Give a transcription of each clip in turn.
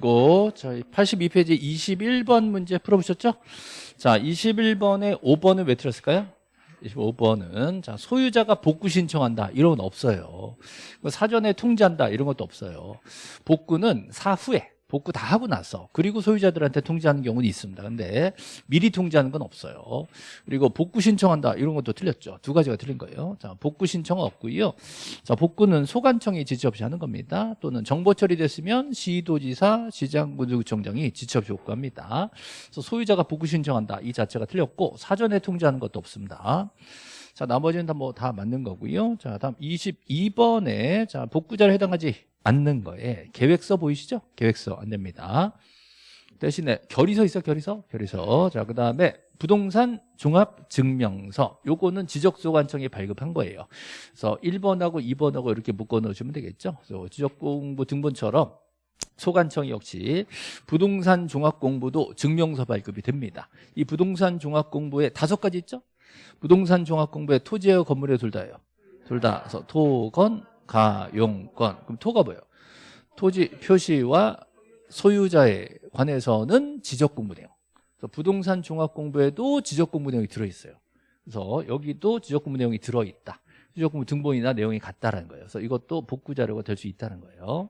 고 저희 82페이지 21번 문제 풀어보셨죠? 자, 21번에 5번은 왜 틀었을까요? 25번은 자 소유자가 복구 신청한다 이런 건 없어요. 뭐 사전에 통지한다 이런 것도 없어요. 복구는 사후에 복구 다 하고 나서 그리고 소유자들한테 통지하는 경우는 있습니다. 근데 미리 통지하는 건 없어요. 그리고 복구 신청한다 이런 것도 틀렸죠. 두 가지가 틀린 거예요. 자, 복구 신청은 없고요. 자, 복구는 소관청이 지체 없이 하는 겁니다. 또는 정보 처리됐으면 시도지사, 시장군구청장이 지체 없이 복구합니다. 그래서 소유자가 복구 신청한다 이 자체가 틀렸고 사전에 통지하는 것도 없습니다. 자, 나머지는 다 뭐 다 맞는 거고요. 자, 다음 22번에 자, 복구자를 해당하지 않는 거에 계획서 보이시죠? 계획서 안 됩니다. 대신에 결의서 있어 결의서? 결의서. 자 그다음에 부동산 종합 증명서. 요거는 지적소관청이 발급한 거예요. 그래서 1번하고 2번하고 이렇게 묶어 넣으시면 되겠죠? 그래서 지적공부 등본처럼 소관청이 역시 부동산 종합공부도 증명서 발급이 됩니다. 이 부동산 종합공부에 다섯 가지 있죠? 부동산 종합공부에 토지와 건물에 둘 다예요. 둘 다. 그래서 토건 가용권. 그럼 토가 뭐예요? 토지 표시와 소유자에 관해서는 지적공부 내용 그래서 부동산 종합공부에도 지적공부 내용이 들어있어요. 그래서 여기도 지적공부 내용이 들어있다. 지적공부 등본이나 내용이 같다라는 거예요. 그래서 이것도 복구 자료가 될 수 있다는 거예요.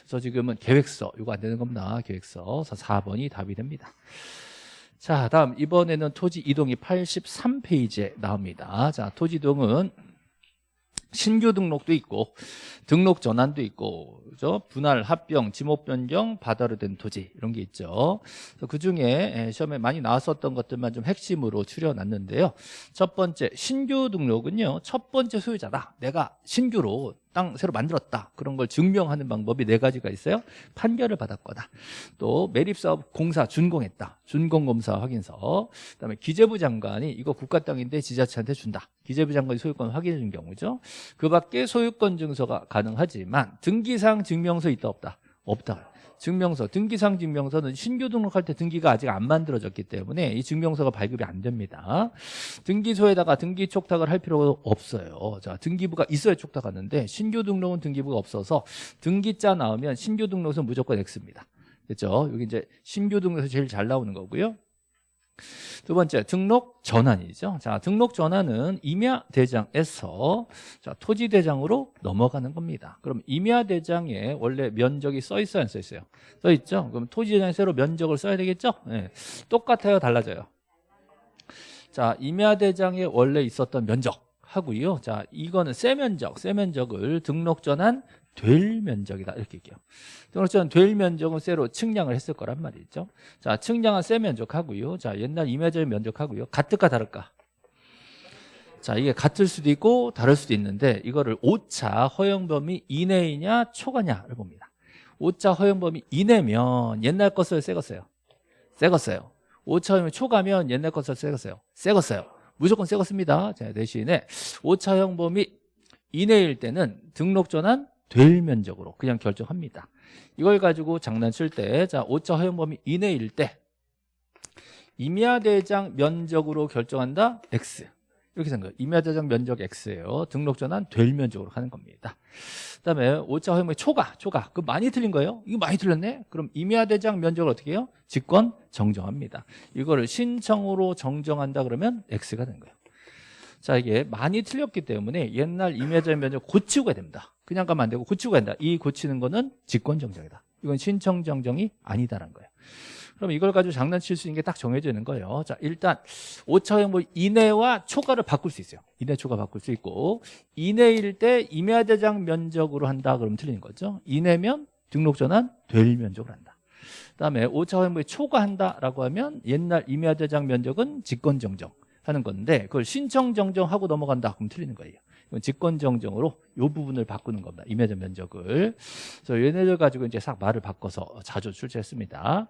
그래서 지금은 계획서 이거 안 되는 겁니다 계획서. 그래서 4번이 답이 됩니다. 자 다음. 이번에는 토지 이동이 83페이지에 나옵니다. 자 토지 이동은 신규 등록도 있고 등록 전환도 있고 그죠? 분할, 합병, 지목 변경, 바다로 된 토지 이런 게 있죠. 그 중에 시험에 많이 나왔었던 것들만 좀 핵심으로 추려놨는데요. 첫 번째 신규 등록은요. 첫 번째 소유자다. 내가 신규로 땅 새로 만들었다 그런 걸 증명하는 방법이 네 가지가 있어요 판결을 받았거나 또 매립사업 공사 준공했다 준공검사 확인서 그다음에 기재부 장관이 이거 국가 땅인데 지자체한테 준다 기재부 장관이 소유권 확인해 준 경우죠 그 밖에 소유권 증서가 가능하지만 등기상 증명서 있다 없다 없다 증명서, 등기상 증명서는 신규 등록할 때 등기가 아직 안 만들어졌기 때문에 이 증명서가 발급이 안 됩니다. 등기소에다가 등기 촉탁을 할 필요가 없어요. 자, 등기부가 있어야 촉탁하는데 신규 등록은 등기부가 없어서 등기자 나오면 신규 등록은 무조건 X입니다. 됐죠? 여기 이제 신규 등록에서 제일 잘 나오는 거고요. 두 번째 등록 전환이죠. 자, 등록 전환은 임야 대장에서 자, 토지 대장으로 넘어가는 겁니다. 그럼 임야 대장에 원래 면적이 써 있어요, 안 써 있어요? 써 있죠. 그럼 토지 대장에 새로 면적을 써야 되겠죠? 네. 똑같아요, 달라져요. 자, 임야 대장에 원래 있었던 면적 하고요. 자, 이거는 세 면적, 세 면적을 등록 전환 될 면적이다. 이렇게 얘기해요. 등록전 될 면적은 쇠로 측량을 했을 거란 말이죠. 자 측량은 쇠 면적하고요. 자 옛날 임야적 면적하고요. 같을까 다를까? 자 이게 같을 수도 있고 다를 수도 있는데 이거를 오차 허용 범위 이내이냐 초과냐를 봅니다. 오차 허용 범위 이내면 옛날 것을 새 것어요. 새 것어요. 오차 허용이 초과면 옛날 것을 새 것어요. 새 것어요. 무조건 새 것입니다. 자 대신에 오차 허용 범위 이내일 때는 등록 전환 될 면적으로 그냥 결정합니다. 이걸 가지고 장난칠 때 자 5차 허용 범위 이내일 때 임야대장 면적으로 결정한다? X. 이렇게 생각해요. 임야대장 면적 X예요. 등록 전환 될 면적으로 하는 겁니다. 그 다음에 5차 허용 범위 초과 초과. 그 많이 틀린 거예요? 이거 많이 틀렸네? 그럼 임야대장 면적을 어떻게 해요? 직권 정정합니다. 이거를 신청으로 정정한다 그러면 X가 된 거예요 자 이게 많이 틀렸기 때문에 옛날 임야자 면적 고치고 가야 됩니다. 그냥 가면 안 되고 고치고 간다. 이 고치는 거는 직권정정이다. 이건 신청정정이 아니다라는 거예요. 그럼 이걸 가지고 장난칠 수 있는 게 딱 정해져 있는 거예요. 자 일단 5차 형뭐 이내와 초과를 바꿀 수 있어요. 이내 초과 바꿀 수 있고 이내일 때 임야대장 면적으로 한다 그러면 틀리는 거죠. 이내면 등록전환 될 면적으로 한다. 그다음에 5차 형뭐 초과한다라고 하면 옛날 임야대장 면적은 직권정정 하는 건데 그걸 신청 정정하고 넘어간다 그럼 틀리는 거예요. 이건 직권 정정으로 이 부분을 바꾸는 겁니다. 임야전 면적을. 그래서 얘네들 가지고 이제 싹 말을 바꿔서 자주 출제했습니다.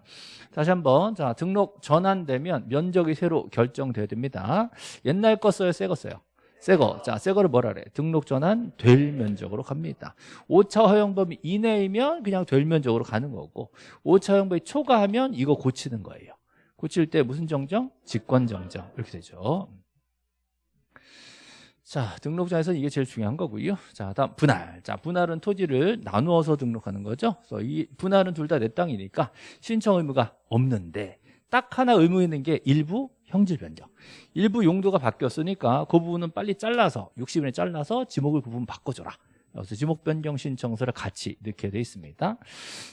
다시 한번 자 등록 전환되면 면적이 새로 결정돼야 됩니다. 옛날 거 써요? 새 거 써요? 새거. 자 새거를 뭐라 그래? 등록 전환 될 면적으로 갑니다. 5차 허용 범위 이내이면 그냥 될 면적으로 가는 거고 5차 허용 범위 초과하면 이거 고치는 거예요 고칠 때 무슨 정정? 직권 정정 이렇게 되죠 자, 등록자에서 이게 제일 중요한 거고요. 자, 다음 분할. 자, 분할은 토지를 나누어서 등록하는 거죠. 그래서 이 분할은 둘 다 내 땅이니까 신청 의무가 없는데 딱 하나 의무 있는 게 일부 형질 변경. 일부 용도가 바뀌었으니까 그 부분은 빨리 잘라서 60일에 잘라서 지목을 그 부분 바꿔줘라. 그래서 지목 변경 신청서를 같이 넣게 돼 있습니다.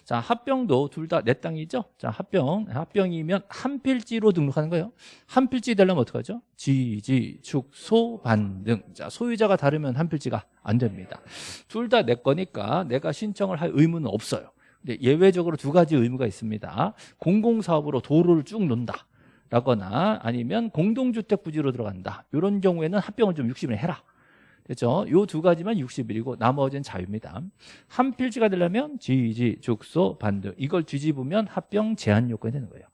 자, 합병도 둘 다 내 땅이죠. 자, 합병. 합병이면 한 필지로 등록하는 거예요. 한 필지 되려면 어떡하죠? 지지, 축소, 반등. 자, 소유자가 다르면 한 필지가 안 됩니다. 둘 다 내 거니까 내가 신청을 할 의무는 없어요. 근데 예외적으로 두 가지 의무가 있습니다. 공공사업으로 도로를 쭉 논다. 라거나 아니면 공동주택 부지로 들어간다. 이런 경우에는 합병을 좀 60일에 해라. 됐죠? 요 두 가지만 60일이고 나머지는 자유입니다. 한 필지가 되려면 지지, 죽소, 반등 이걸 뒤집으면 합병 제한 요건이 되는 거예요.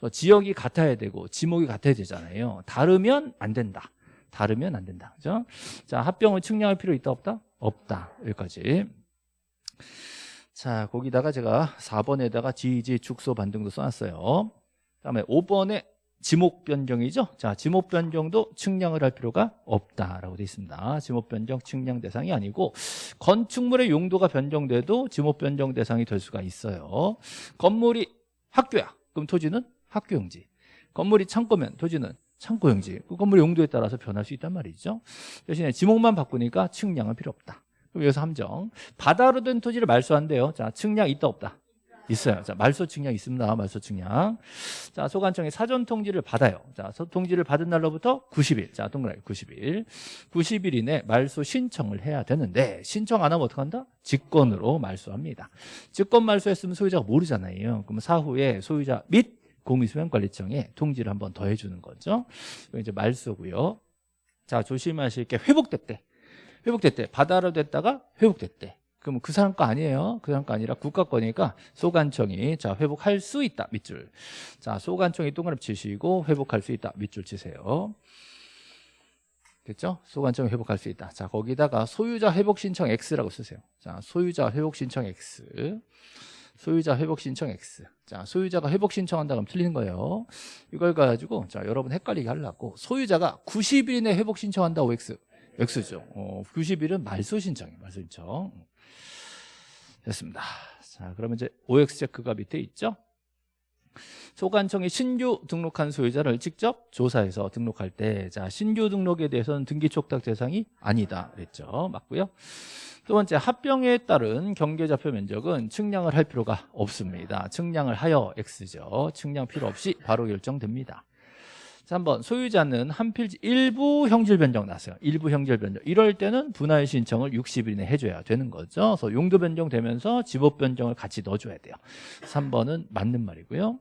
또 지역이 같아야 되고 지목이 같아야 되잖아요. 다르면 안 된다. 다르면 안 된다. 그죠? 자, 합병을 측량할 필요 있다 없다? 없다. 여기까지. 자, 거기다가 제가 4번에다가 지지, 죽소, 반등도 써놨어요. 그다음에 5번에 지목 변경이죠. 자, 지목 변경도 측량을 할 필요가 없다라고 되어 있습니다. 지목 변경 측량 대상이 아니고 건축물의 용도가 변경돼도 지목 변경 대상이 될 수가 있어요. 건물이 학교야. 그럼 토지는 학교용지. 건물이 창고면 토지는 창고용지. 그 건물의 용도에 따라서 변할 수 있단 말이죠. 대신에 지목만 바꾸니까 측량은 필요 없다. 그럼 여기서 함정. 바다로 된 토지를 말소한대요. 자, 측량 있다 없다. 있어요. 자, 말소 측량 있습니다. 말소 측량. 자, 소관청이 사전 통지를 받아요. 자, 소 통지를 받은 날로부터 90일. 자, 동그라미 90일. 90일 이내 말소 신청을 해야 되는데 신청 안 하면 어떡한다? 직권으로 말소합니다. 직권 말소했으면 소유자가 모르잖아요. 그러면 사후에 소유자 및 공유수행관리청에 통지를 한번 더 해주는 거죠. 이제 말소고요. 자, 조심하실 게 회복됐대. 회복됐대. 바다로 됐다가 회복됐대. 그럼 그 사람 거 아니에요. 그 사람 거 아니라 국가 거니까 소관청이 자 회복할 수 있다 밑줄. 자 소관청이 동그라미 치시고 회복할 수 있다 밑줄 치세요. 됐죠? 소관청이 회복할 수 있다. 자 거기다가 소유자 회복 신청 X라고 쓰세요. 자 소유자 회복 신청 X. 소유자 회복 신청 X. 자, 소유자가 회복 신청한다 그러면 틀리는 거예요. 이걸 가지고 자, 여러분 헷갈리게 하려고 소유자가 90일 내 회복 신청한다고 X. X죠. 어, 90일은 말소 신청이에요. 말소 신청. 됐습니다. 자, 그러면 이제 OX 체크가 밑에 있죠? 소관청이 신규 등록한 소유자를 직접 조사해서 등록할 때, 자, 신규 등록에 대해서는 등기 촉탁 대상이 아니다. 그랬죠. 맞고요. 두 번째, 합병에 따른 경계좌표 면적은 측량을 할 필요가 없습니다. 측량을 하여 X죠. 측량 필요 없이 바로 결정됩니다. 3번 소유자는 한 필지 일부 형질 변경 났어요. 일부 형질 변경. 이럴 때는 분할 신청을 60일 이내 해줘야 되는 거죠. 그래서 용도 변경되면서 지목 변경을 같이 넣어줘야 돼요. 3번은 맞는 말이고요.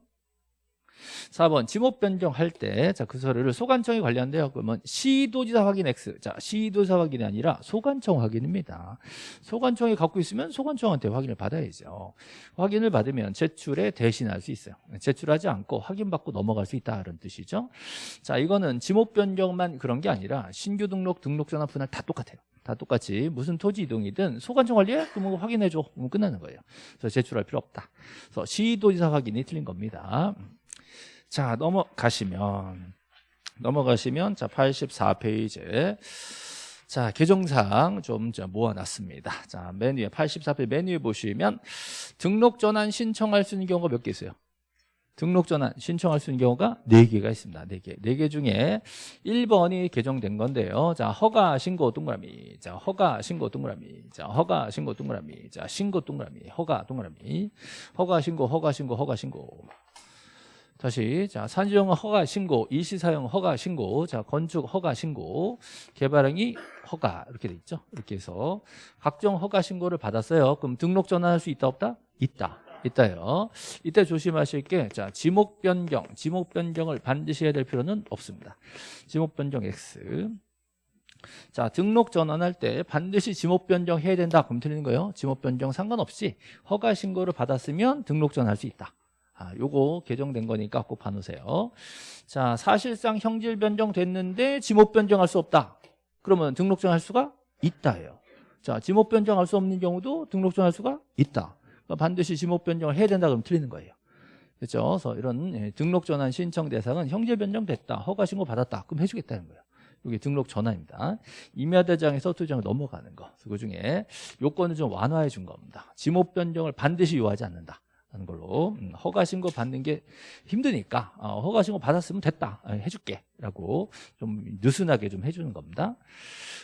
4번 지목 변경할 때 자 그 서류를 소관청이 관리한대요. 그러면 시도지사 확인 X. 자 시도지사 확인이 아니라 소관청 확인입니다. 소관청이 갖고 있으면 소관청한테 확인을 받아야죠. 확인을 받으면 제출에 대신할 수 있어요. 제출하지 않고 확인받고 넘어갈 수 있다 이런 뜻이죠. 자 이거는 지목 변경만 그런 게 아니라 신규 등록, 등록 전환 분할 다 똑같아요. 다 똑같이 무슨 토지 이동이든 소관청 관리해? 그러면 확인해줘. 그러면 끝나는 거예요. 그래서 제출할 필요 없다. 그래서 시도지사 확인이 틀린 겁니다. 자, 넘어가시면 넘어가시면 자, 84페이지. 자, 개정사항 좀 모아놨습니다. 자, 맨 위에 84페이지 맨 위에 보시면 등록 전환 신청할 수 있는 경우가 몇 개 있어요? 등록 전환 신청할 수 있는 경우가 4개가 있습니다. 4개. 4개 중에 1번이 개정된 건데요. 자, 허가 신고 동그라미. 자, 허가 신고 동그라미. 자, 허가 신고 동그라미. 자, 신고 동그라미. 허가 동그라미. 허가 신고 허가 신고 허가 신고. 다시 자 산지용 허가 신고, 일시사용 허가 신고, 자 건축 허가 신고, 개발행위 허가 이렇게 돼 있죠. 이렇게 해서 각종 허가 신고를 받았어요. 그럼 등록 전환할 수 있다 없다? 있다. 있다요. 이때 조심하실 게, 자, 지목 변경, 지목 변경을 반드시 해야 될 필요는 없습니다. 지목 변경 X. 자, 등록 전환할 때 반드시 지목 변경 해야 된다. 그럼 틀리는 거예요. 지목 변경 상관없이 허가 신고를 받았으면 등록 전환할 수 있다. 아, 요거 개정된 거니까 꼭 봐놓으세요. 자, 사실상 형질 변경됐는데 지목 변경할 수 없다. 그러면 등록증 할 수가 있다예요. 자, 지목 변경할 수 없는 경우도 등록증 할 수가 있다. 그러니까 반드시 지목 변경을 해야 된다 그러면 틀리는 거예요. 그렇죠? 그래서 이런 예, 등록 전환 신청 대상은 형질 변경됐다. 허가 신고 받았다. 그럼 해주겠다는 거예요. 이게 등록 전환입니다. 임야대장에서 토지장을 넘어가는 거. 그 중에 요건을 좀 완화해 준 겁니다. 지목 변경을 반드시 요하지 않는다. 하는 걸로. 음, 허가 신고 받는 게 힘드니까 어, 허가 신고 받았으면 됐다. 어, 해줄게. 라고 좀 느슨하게 좀 해주는 겁니다.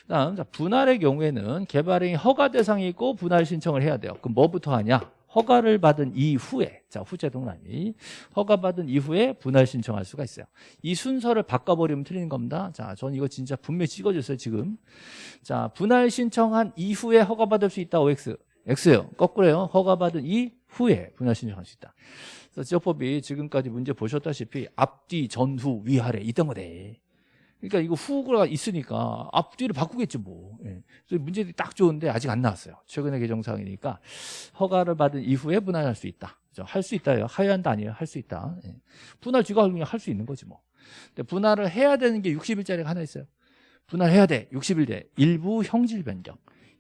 다음 자, 분할의 경우에는 개발행위 허가 대상이 있고 분할 신청을 해야 돼요. 그럼 뭐부터 하냐? 허가를 받은 이후에 자 후재 동란이. 허가 받은 이후에 분할 신청할 수가 있어요. 이 순서를 바꿔버리면 틀리는 겁니다. 자 저는 이거 진짜 분명히 찍어줬어요 지금. 자 분할 신청한 이후에 허가 받을 수 있다 OX X요. 거꾸로요. 허가받은 이 후에 분할 신청할 수 있다. 그래서 지역법이 지금까지 문제 보셨다시피 앞뒤 전후 위아래 있던 거네. 그러니까 이거 후가 있으니까 앞뒤를 바꾸겠죠 뭐. 예. 그래서 문제들이 딱 좋은데 아직 안 나왔어요. 최근의 개정사항이니까 허가를 받은 이후에 분할할 수 있다. 할수 있다요 하야 한다 아니에요. 할 수 있다. 예. 분할 쥐가 그냥 할 수 있는 거지 뭐. 근데 분할을 해야 되는 게 60일짜리가 하나 있어요. 분할해야 돼. 60일 돼 일부 형질 변경.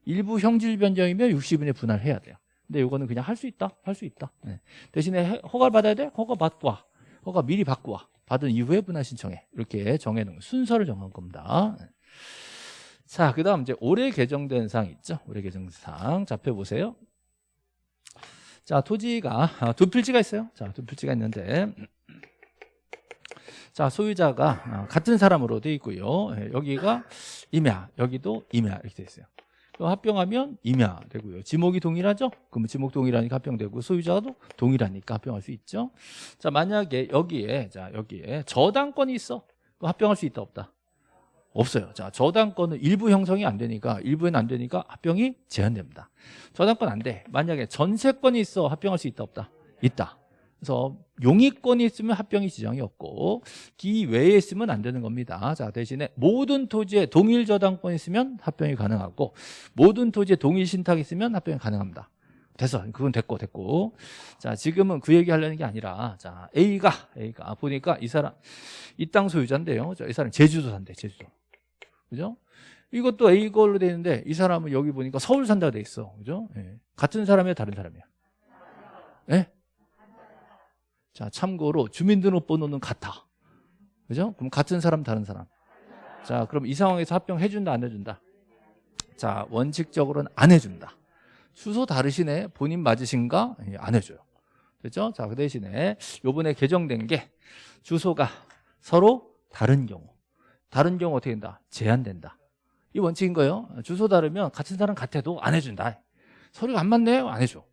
일부 형질 변경이면 60일에 분할해야 돼요. 근데 이거는 그냥 할 수 있다. 할 수 있다. 네. 대신에 허가를 받아야 돼? 허가 받고 와. 허가 미리 받고 와. 받은 이후에 분할 신청해. 이렇게 정해놓은 순서를 정한 겁니다. 네. 자, 그 다음 이제 올해 개정된 사항 있죠? 올해 개정된 사항. 잡혀보세요. 자, 토지가 아, 두 필지가 있어요. 자, 두 필지가 있는데 자, 소유자가 아, 같은 사람으로 돼 있고요. 예, 여기가 임야, 여기도 임야 이렇게 돼 있어요. 합병하면 임야 되고요. 지목이 동일하죠? 그러면 지목 동일하니까 합병되고 소유자도 동일하니까 합병할 수 있죠. 자, 만약에 여기에 자, 여기에 저당권이 있어. 그럼 합병할 수 있다 없다? 없어요. 자, 저당권은 일부 형성이 안 되니까 일부는 안 되니까 합병이 제한됩니다. 저당권 안 돼. 만약에 전세권이 있어. 합병할 수 있다 없다? 있다. 그래서 용익권이 있으면 합병이 지정이 없고 기 외에 있으면 안 되는 겁니다. 자 대신에 모든 토지에 동일 저당권이 있으면 합병이 가능하고 모든 토지에 동일 신탁이 있으면 합병이 가능합니다. 됐어. 그건 됐고 됐고. 자 지금은 그 얘기 하려는 게 아니라 자 A가 A가 보니까 이 사람 이 땅 소유자인데요. 자, 이 사람 제주도 산대 제주도. 그죠? 이것도 A 걸로 돼 있는데 이 사람은 여기 보니까 서울 산다고 돼 있어. 그죠? 예. 같은 사람이야 다른 사람이야? 예? 자, 참고로 주민등록번호는 같아. 그죠? 그럼 같은 사람, 다른 사람. 자, 그럼 이 상황에서 합병해 준다, 안 해 준다? 자, 원칙적으로는 안 해 준다. 주소 다르시네? 본인 맞으신가? 예, 안 해 줘요. 됐죠? 자, 그 대신에 요번에 개정된 게 주소가 서로 다른 경우. 다른 경우 어떻게 된다? 제한된다. 이 원칙인 거예요. 주소 다르면 같은 사람 같아도 안 해준다. 서류가 안 맞네요? 안 해줘.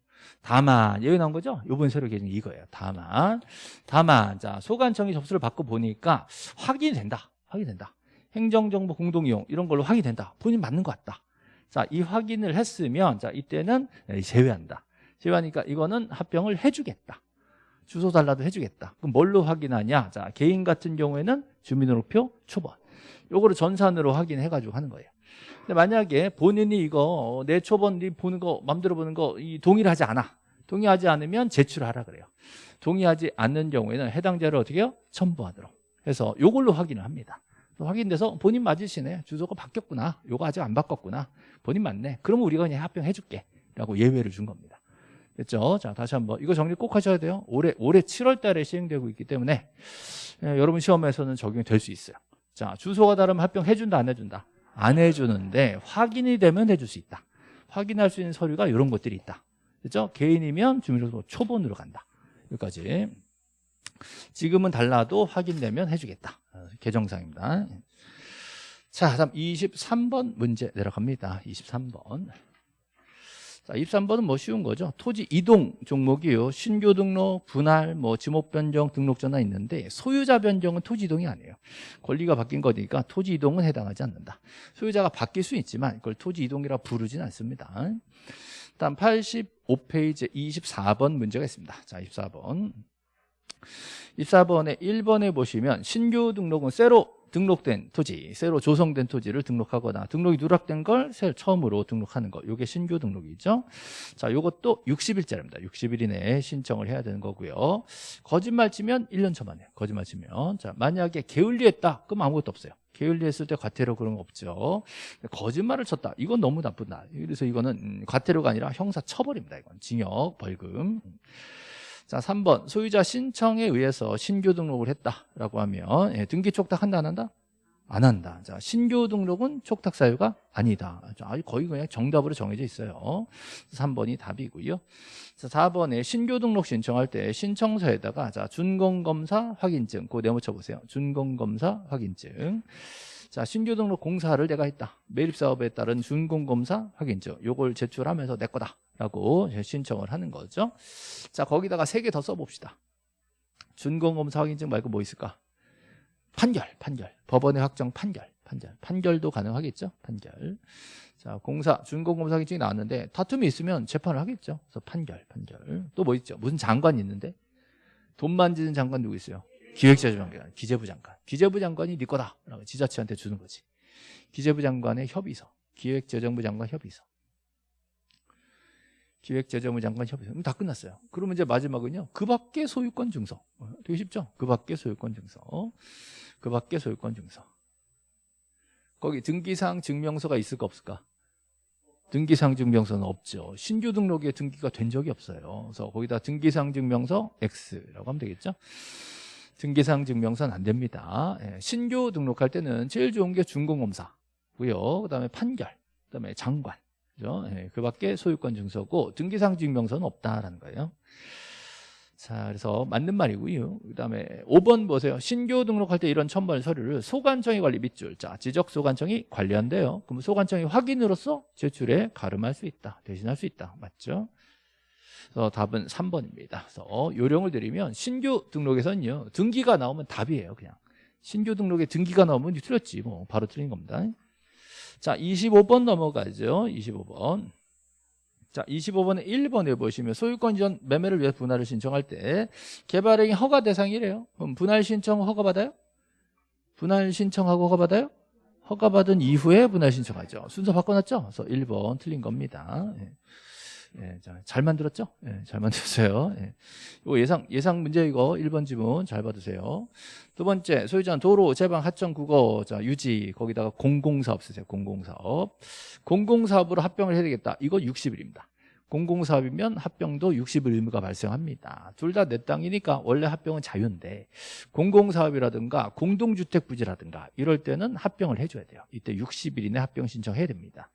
다만 여기 나온 거죠? 요번 서류 개정이 이거예요. 다만 다만 자 소관청이 접수를 받고 보니까 확인이 된다. 확인된다. 행정정보 공동이용 이런 걸로 확인된다. 본인 맞는 것 같다. 자, 이 확인을 했으면 자 이때는 제외한다. 제외하니까 이거는 합병을 해주겠다. 주소 달라도 해주겠다. 그럼 뭘로 확인하냐? 자, 개인 같은 경우에는 주민등록표 초본. 요거를 전산으로 확인해가지고 하는 거예요. 근데 만약에 본인이 이거 내 초본 보는 거 맘대로 보는 거 동일하지 않아. 동의하지 않으면 제출하라 그래요. 동의하지 않는 경우에는 해당 자를 어떻게 해요? 첨부하도록 해서 요걸로 확인을 합니다. 확인돼서 본인 맞으시네. 주소가 바뀌었구나. 요거 아직 안 바꿨구나. 본인 맞네. 그러면 우리가 그냥 합병해 줄게. 라고 예외를 준 겁니다. 됐죠? 자 다시 한번. 이거 정리 꼭 하셔야 돼요. 올해 올해 7월 달에 시행되고 있기 때문에 예, 여러분 시험에서는 적용이 될 수 있어요. 자 주소가 다르면 합병해 준다 안 해 준다 안 해주는데 확인이 되면 해줄 수 있다. 확인할 수 있는 서류가 이런 것들이 있다. 그렇죠? 개인이면 주민등록 초본으로 간다. 여기까지. 지금은 달라도 확인되면 해주겠다. 어, 개정상입니다. 자, 다음 23번 문제 내려갑니다. 23번. 자, 23번은 뭐 쉬운 거죠. 토지 이동 종목이요. 신규 등록, 분할, 뭐 지목 변경, 등록 전환 있는데 소유자 변경은 토지 이동이 아니에요. 권리가 바뀐 거니까 토지 이동은 해당하지 않는다. 소유자가 바뀔 수 있지만 이걸 토지 이동이라 부르진 않습니다. 다음 85페이지 24번 문제가 있습니다. 자, 24번. 24번에 1번에 보시면 신규 등록은 새로 등록된 토지, 새로 조성된 토지를 등록하거나 등록이 누락된 걸 처음으로 등록하는 거. 이게 신규 등록이죠. 자, 이것도 60일짜리입니다. 60일 이내에 신청을 해야 되는 거고요. 거짓말 치면 1년 처만해요. 거짓말 치면. 자, 만약에 게을리했다. 그럼 아무것도 없어요. 게을리했을 때 과태료 그런 거 없죠. 거짓말을 쳤다. 이건 너무 나쁘다. 그래서 이거는 음, 과태료가 아니라 형사 처벌입니다. 이건 징역, 벌금. 자, 3번 소유자 신청에 의해서 신규 등록을 했다라고 하면 예, 등기 촉탁 한다 안 한다? 안 한다. 자, 신규 등록은 촉탁 사유가 아니다. 자, 아주 거의 그냥 정답으로 정해져 있어요. 3번이 답이고요. 자, 4번에 신규 등록 신청할 때 신청서에다가 자, 준공 검사 확인증 그거 네모쳐 보세요. 준공 검사 확인증. 자, 신규 등록 공사를 내가 했다. 매립 사업에 따른 준공 검사 확인증. 요걸 제출하면서 내 거다 라고 신청을 하는 거죠. 자, 거기다가 세 개 더 써 봅시다. 준공 검사 확인증 말고 뭐 있을까? 판결, 판결. 법원의 확정 판결, 판결. 판결도 가능하겠죠? 판결. 자, 공사, 준공검사 확인증이 나왔는데 다툼이 있으면 재판을 하겠죠. 그래서 판결, 판결. 또 뭐 있죠? 무슨 장관이 있는데 돈 만지는 장관 누구 있어요? 기획재정부 장관, 기재부 장관. 기재부 장관이 네 거다. 라고 지자체한테 주는 거지. 기재부 장관의 협의서, 기획재정부 장관 협의서. 기획재정부 장관 협의서. 다 끝났어요. 그러면 이제 마지막은요. 그 밖에 소유권 증서. 어, 되게 쉽죠? 그 밖에 소유권 증서. 그 밖에 소유권 증서. 거기 등기상 증명서가 있을까 없을까? 등기상 증명서는 없죠. 신규 등록에 등기가 된 적이 없어요. 그래서 거기다 등기상 증명서 X라고 하면 되겠죠. 등기상 증명서는 안 됩니다. 예, 신규 등록할 때는 제일 좋은 게 준공검사고요. 그 다음에 판결, 그 다음에 장관. 그죠? 예, 그 밖에 소유권 증서고 등기상 증명서는 없다라는 거예요. 자, 그래서 맞는 말이고요. 그다음에 5번 보세요. 신규 등록할 때 이런 첨부할 서류를 소관청이 관리 밑줄. 자, 지적 소관청이 관리한대요. 그럼 소관청이 확인으로서 제출에 가름할 수 있다. 대신할 수 있다. 맞죠? 그래서 답은 3번입니다. 그래서 요령을 드리면 신규 등록에서는요. 등기가 나오면 답이에요, 그냥. 신규 등록에 등기가 나오면 틀렸지. 뭐 바로 틀린 겁니다. 자, 25번 넘어가죠. 25번. 자, 25번에 1번에 보시면 소유권 이전 매매를 위해 분할을 신청할 때 개발행위 허가 대상이래요. 그럼 분할 신청 허가 받아요? 분할 신청하고 허가 받아요? 허가 받은 이후에 분할 신청하죠. 순서 바꿔놨죠? 그래서 1번 틀린 겁니다. 예. 예, 자, 잘 만들었죠? 예, 잘 만들었어요. 예. 이거 예상, 예상 문제 이거 1번 지문 잘 받으세요. 두 번째, 소유자는 도로, 제방, 하청, 국어, 자, 유지, 거기다가 공공사업 쓰세요. 공공사업. 공공사업으로 합병을 해야 되겠다. 이거 60일입니다. 공공사업이면 합병도 60일 의무가 발생합니다. 둘 다 내 땅이니까 원래 합병은 자유인데 공공사업이라든가 공동주택 부지라든가 이럴 때는 합병을 해줘야 돼요. 이때 60일 이내 합병 신청해야 됩니다.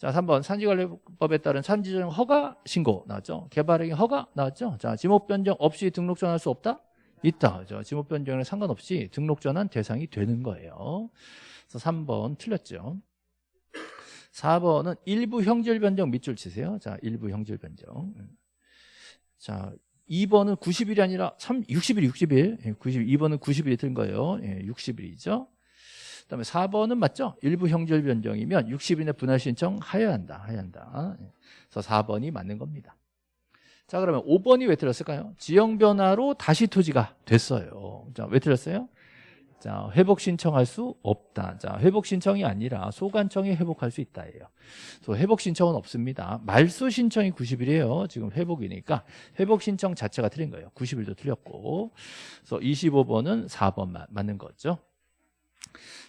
자, 3번 산지관리법에 따른 산지정 허가 신고 나왔죠. 개발행위 허가 나왔죠. 자, 지목 변경 없이 등록 전환할 수 없다? 있다. 그죠? 지목 변경에 상관없이 등록 전환 대상이 되는 거예요. 그래서 3번 틀렸죠. 4번은 일부 형질 변경 밑줄 치세요. 자, 일부 형질 변경. 자, 2번은 90일이 아니라 3, 60일, 60일. 90, 2번은 90일이 든 거예요. 예, 60일이죠. 그다음에 4번은 맞죠? 일부 형질 변경이면 60일내 분할 신청 하여야 한다. 하여야 한다. 그래서 4번이 맞는 겁니다. 자, 그러면 5번이 왜 틀렸을까요? 지형 변화로 다시 토지가 됐어요. 자, 왜 틀렸어요? 자, 회복 신청할 수 없다. 자, 회복 신청이 아니라 소관청이 회복할 수 있다예요. 그래서 회복 신청은 없습니다. 말소 신청이 90일이에요. 지금 회복이니까 회복 신청 자체가 틀린 거예요. 90일도 틀렸고. 그래서 25번은 4번 맞는 거죠.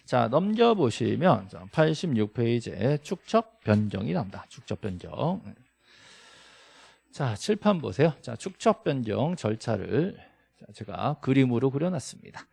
자 넘겨보시면 86페이지에 축척 변경이 나옵니다 축척 변경 자 칠판 보세요 자 축척 변경 절차를 제가 그림으로 그려놨습니다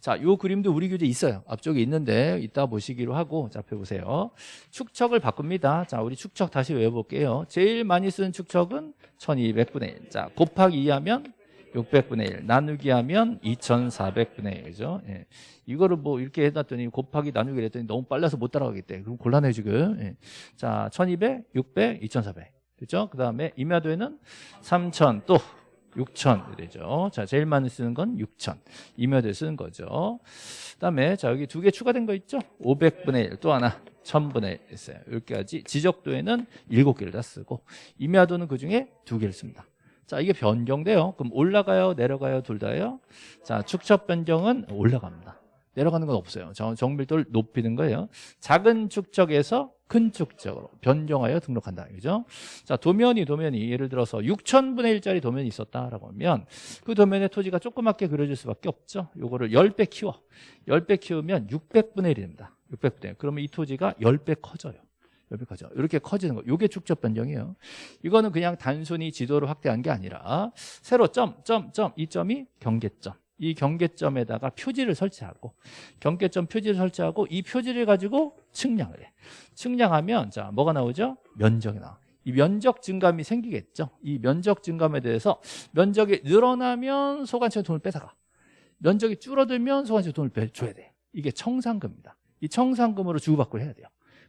자, 요 그림도 우리 교재 있어요. 앞쪽에 있는데 이따 보시기로 하고 자, 펴보세요. 축척을 바꿉니다. 자, 우리 축척 다시 외워볼게요. 제일 많이 쓰는 축척은 1200분의 1. 자, 곱하기 2하면 600분의 1 나누기 하면 2400분의 1이죠. 예. 이거를 뭐 이렇게 해놨더니 곱하기 나누기 했더니 너무 빨라서 못 따라가겠대. 그럼 곤란해 지금. 예. 자, 1200, 600, 2400. 그렇죠? 그 다음에 임야도에는 3000, 또 6천 되죠. 자, 제일 많이 쓰는 건 6천. 임야도에 쓰는 거죠. 그 다음에 자, 여기 두 개 추가된 거 있죠? 500분의 1, 또 하나 1000분의 1 있어요. 여기까지 지적도에는 7개를 다 쓰고 임야도는 그 중에 두 개를 씁니다. 자, 이게 변경돼요. 그럼 올라가요, 내려가요, 둘 다요? 자, 축척 변경은 올라갑니다. 내려가는 건 없어요. 정밀도를 높이는 거예요. 작은 축척에서 큰 축척으로 변경하여 등록한다. 그죠? 자, 도면이 도면이 예를 들어서 6천분의 1짜리 도면이 있었다라고 하면 그 도면의 토지가 조그맣게 그려질 수밖에 없죠. 요거를 10배 키워. 10배 키우면 600분의 1이 됩니다. 600분의 1. 그러면 이 토지가 10배 커져요. 여기까지 이렇게 커지는 거 이게 축적 변경이에요 이거는 그냥 단순히 지도를 확대한 게 아니라 세로 점, 점, 점, 이 점이 경계점 이 경계점에다가 표지를 설치하고 경계점 표지를 설치하고 이 표지를 가지고 측량을 해. 측량하면 자 뭐가 나오죠? 면적이 나와. 이 면적 증감이 생기겠죠. 이 면적 증감에 대해서 면적이 늘어나면 소관청이 돈을 뺏어가. 면적이 줄어들면 소관청이 돈을 빼- 줘야 돼. 이게 청산금입니다. 이 청산금으로 주고받고 해야 돼요.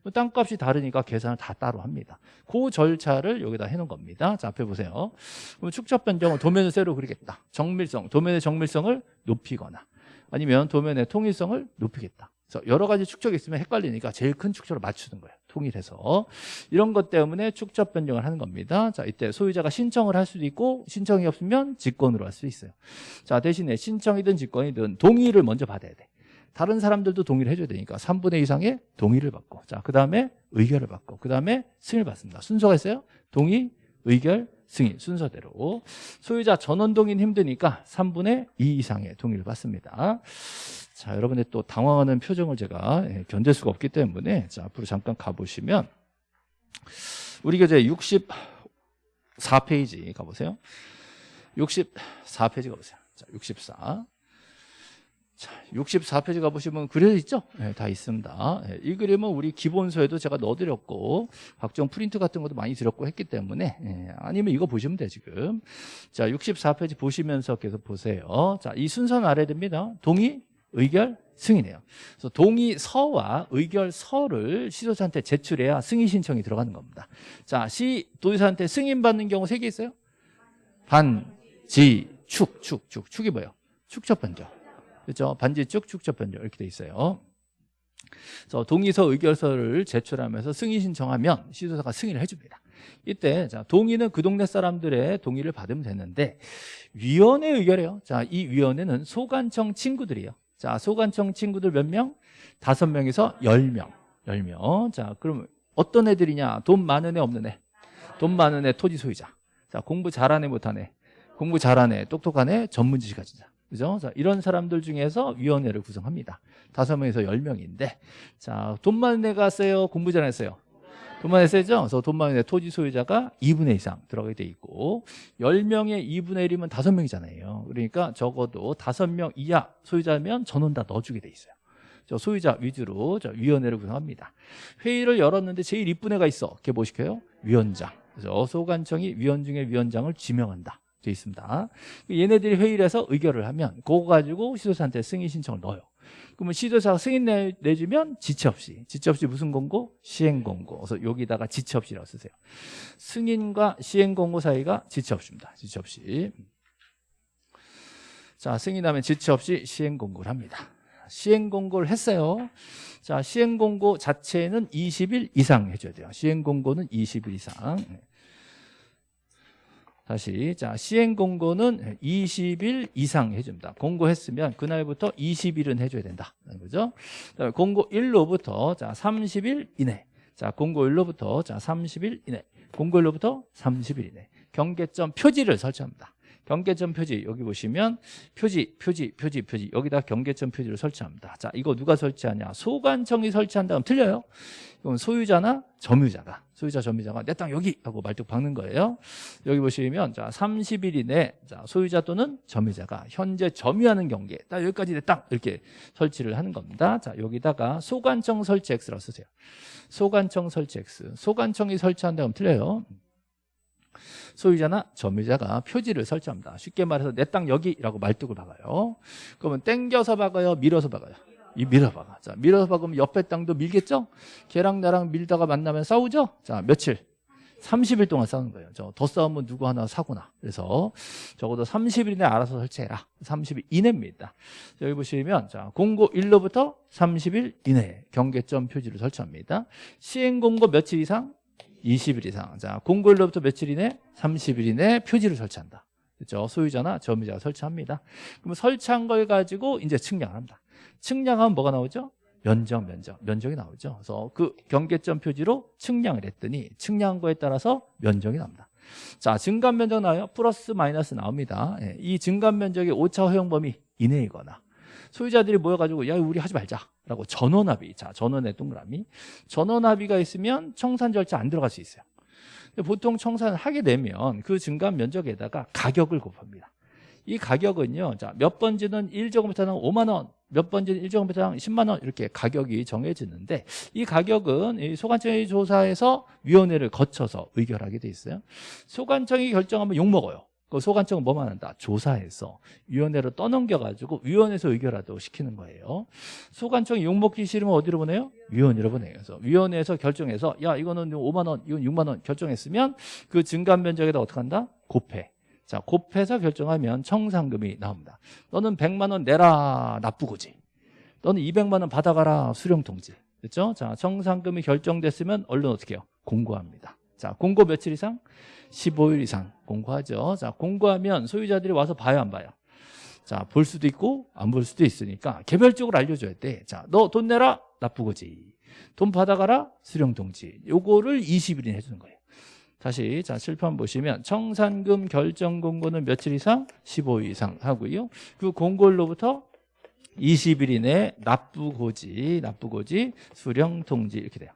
그 땅값이 다르니까 계산을 다 따로 합니다. 그 절차를 여기다 해놓은 겁니다. 자, 앞에 보세요. 그럼 축적 변경은 도면을 세로 그리겠다. 정밀성, 도면의 정밀성을 높이거나 아니면 도면의 통일성을 높이겠다. 그래서 여러 가지 축적이 있으면 헷갈리니까 제일 큰 축적을 맞추는 거예요. 통일해서. 이런 것 때문에 축적 변경을 하는 겁니다. 자, 이때 소유자가 신청을 할 수도 있고 신청이 없으면 직권으로 할 수 있어요. 자, 대신에 신청이든 직권이든 동의를 먼저 받아야 돼. 다른 사람들도 동의를 해줘야 되니까 3분의 2 이상의 동의를 받고 자, 그 다음에 의결을 받고 그 다음에 승인을 받습니다. 순서가 있어요. 동의, 의결, 승인 순서대로 소유자 전원 동의는 힘드니까 3분의 2 이상의 동의를 받습니다. 자, 여러분의 또 당황하는 표정을 제가 예, 견딜 수가 없기 때문에 자, 앞으로 잠깐 가보시면 우리 교재 64페이지 가보세요. 64페이지 가보세요. 자, 64. 자, 64페이지 가보시면 그려져 있죠? 네, 다 있습니다. 예, 이 그림은 우리 기본서에도 제가 넣어드렸고, 각종 프린트 같은 것도 많이 드렸고 했기 때문에, 예, 아니면 이거 보시면 돼, 지금. 자, 64페이지 보시면서 계속 보세요. 자, 이 순서는 알아야 됩니다. 동의, 의결, 승인이에요. 그래서 동의서와 의결서를 시도자한테 제출해야 승인 신청이 들어가는 겁니다. 자, 시 도지사한테 승인 받는 경우 세 개 있어요? 반, 지, 축, 축, 축. 축이 뭐예요? 축적 변경. 그렇죠? 반지축, 축적 변경 이렇게 돼 있어요. 그래서 동의서 의결서를 제출하면서 승인 신청하면 시도사가 승인을 해줍니다. 이때 자 동의는 그 동네 사람들의 동의를 받으면 되는데 위원회 의결해요. 자, 이 위원회는 소관청 친구들이에요. 자, 소관청 친구들 몇 명? 다섯 명에서 열 명. 열 명. 자, 그럼 어떤 애들이냐? 돈 많은 애 없는 애. 돈 많은 애 토지 소유자. 자, 공부 잘하네 못하네. 공부 잘하네 똑똑하네 전문 지식 가진 자. 그죠? 자, 이런 사람들 중에서 위원회를 구성합니다. 다섯 명에서 열 명인데, 자, 돈 많은 애가 세요? 공부 잘했어요? 돈 많은 애 세죠? 그래서 돈 많은 애 토지 소유자가 2분의 2 이상 들어가게 돼 있고, 10명의 2분의 1이면 5명이잖아요. 그러니까 적어도 5명 이하 소유자면 전원 다 넣어주게 돼 있어요. 저 소유자 위주로 저 위원회를 구성합니다. 회의를 열었는데 제일 이쁜 애가 있어. 걔 뭐 시켜요? 위원장. 그래서 소관청이 위원 중에 위원장을 지명한다. 돼 있습니다. 얘네들이 회의를 해서 의결을 하면 그거 가지고 시도사한테 승인 신청을 넣어요. 그러면 시도사가 승인 내, 내주면 지체 없이 지체 없이 무슨 공고? 시행 공고. 그래서 여기다가 지체 없이라고 쓰세요. 승인과 시행 공고 사이가 지체 없습니다. 지체 없이. 자, 승인하면 지체 없이 시행 공고를 합니다. 시행 공고를 했어요. 자, 시행 공고 자체는 20일 이상 해줘야 돼요. 시행 공고는 20일 이상. 다시 자 시행 공고는 20일 이상 해줍니다. 공고했으면 그날부터 20일은 해줘야 된다. 그죠? 그다음에 공고 1로부터 자 30일 이내. 자 공고 1로부터 자 30일 이내. 공고 1로부터 30일 이내. 경계점 표지를 설치합니다. 경계점 표지 여기 보시면 표지 표지 표지 표지 여기다 경계점 표지를 설치합니다. 자 이거 누가 설치하냐? 소관청이 설치한다면 틀려요. 이건 소유자나 점유자가 소유자 점유자가 내 땅 여기 하고 말뚝 박는 거예요. 여기 보시면 자 30일 이내 자 소유자 또는 점유자가 현재 점유하는 경계 딱 여기까지 내 땅 이렇게 설치를 하는 겁니다. 자 여기다가 소관청 설치 X라고 쓰세요. 소관청 설치 X 소관청이 설치한다면 틀려요. 소유자나 점유자가 표지를 설치합니다. 쉽게 말해서 내 땅 여기라고 말뚝을 박아요. 그러면 땡겨서 박아요, 밀어서 박아요. 이 밀어 박아. 자, 밀어서 박으면 옆에 땅도 밀겠죠? 걔랑 나랑 밀다가 만나면 싸우죠? 자, 며칠? 30일 동안 싸우는 거예요. 저 더 싸우면 누구 하나 사고나. 그래서 적어도 30일 이내 알아서 설치해라. 30일 이내입니다. 여기 보시면 자 공고 1로부터 30일 이내 경계점 표지를 설치합니다. 시행 공고 며칠 이상? 20일 이상. 자, 공고 1로부터 며칠 이내? 30일 이내 표지를 설치한다. 그렇죠? 소유자나 점유자가 설치합니다. 그럼 설치한 걸 가지고 이제 측량을 합니다. 측량하면 뭐가 나오죠? 면적, 면적, 면적이 나오죠. 그래서 그 경계점 표지로 측량을 했더니 측량한 거에 따라서 면적이 납니다. 자, 증감 면적 나와요? 플러스 마이너스 나옵니다. 예, 이 증감 면적의 오차 허용 범위 이내이거나 소유자들이 모여가지고 야 우리 하지 말자 라고 전원합의 자 전원의 동그라미 전원합의가 있으면 청산 절차 안 들어갈 수 있어요. 보통 청산을 하게 되면 그 증감 면적에다가 가격을 곱합니다. 이 가격은요. 자, 몇 번지는 1제곱미터당 5만 원, 몇 번지는 1제곱미터당 10만 원 이렇게 가격이 정해지는데 이 가격은 이 소관청이 조사해서 위원회를 거쳐서 의결하게 돼 있어요. 소관청이 결정하면 욕 먹어요. 그 소관청은 뭐만 한다? 조사해서 위원회로 떠넘겨가지고 위원회에서 의결하도록 시키는 거예요. 소관청이 욕먹기 싫으면 어디로 보내요? 위원회로 보내요. 그래서 위원회에서 결정해서 야 이거는 5만 원, 이건 6만 원 결정했으면 그 증감 면적에다 어떻게 한다? 곱해. 자 곱해서 결정하면 청산금이 나옵니다. 너는 100만 원 내라 납부고지. 너는 200만 원 받아가라 수령통지. 됐죠? 자 청산금이 결정됐으면 얼른 어떻게 해요? 공고합니다. 자 공고 며칠 이상? 15일 이상 공고하죠. 자, 공고하면 소유자들이 와서 봐요, 안 봐요? 자, 볼 수도 있고 안 볼 수도 있으니까 개별적으로 알려줘야 돼. 자, 너 돈 내라 납부고지. 돈 받아가라 수령 통지. 요거를 20일이나 해주는 거예요. 다시 자 실판 보시면 청산금 결정 공고는 며칠 이상? 15일 이상 하고요. 그 공고일로부터 20일 이내 납부고지, 납부고지, 수령 통지 이렇게 돼요.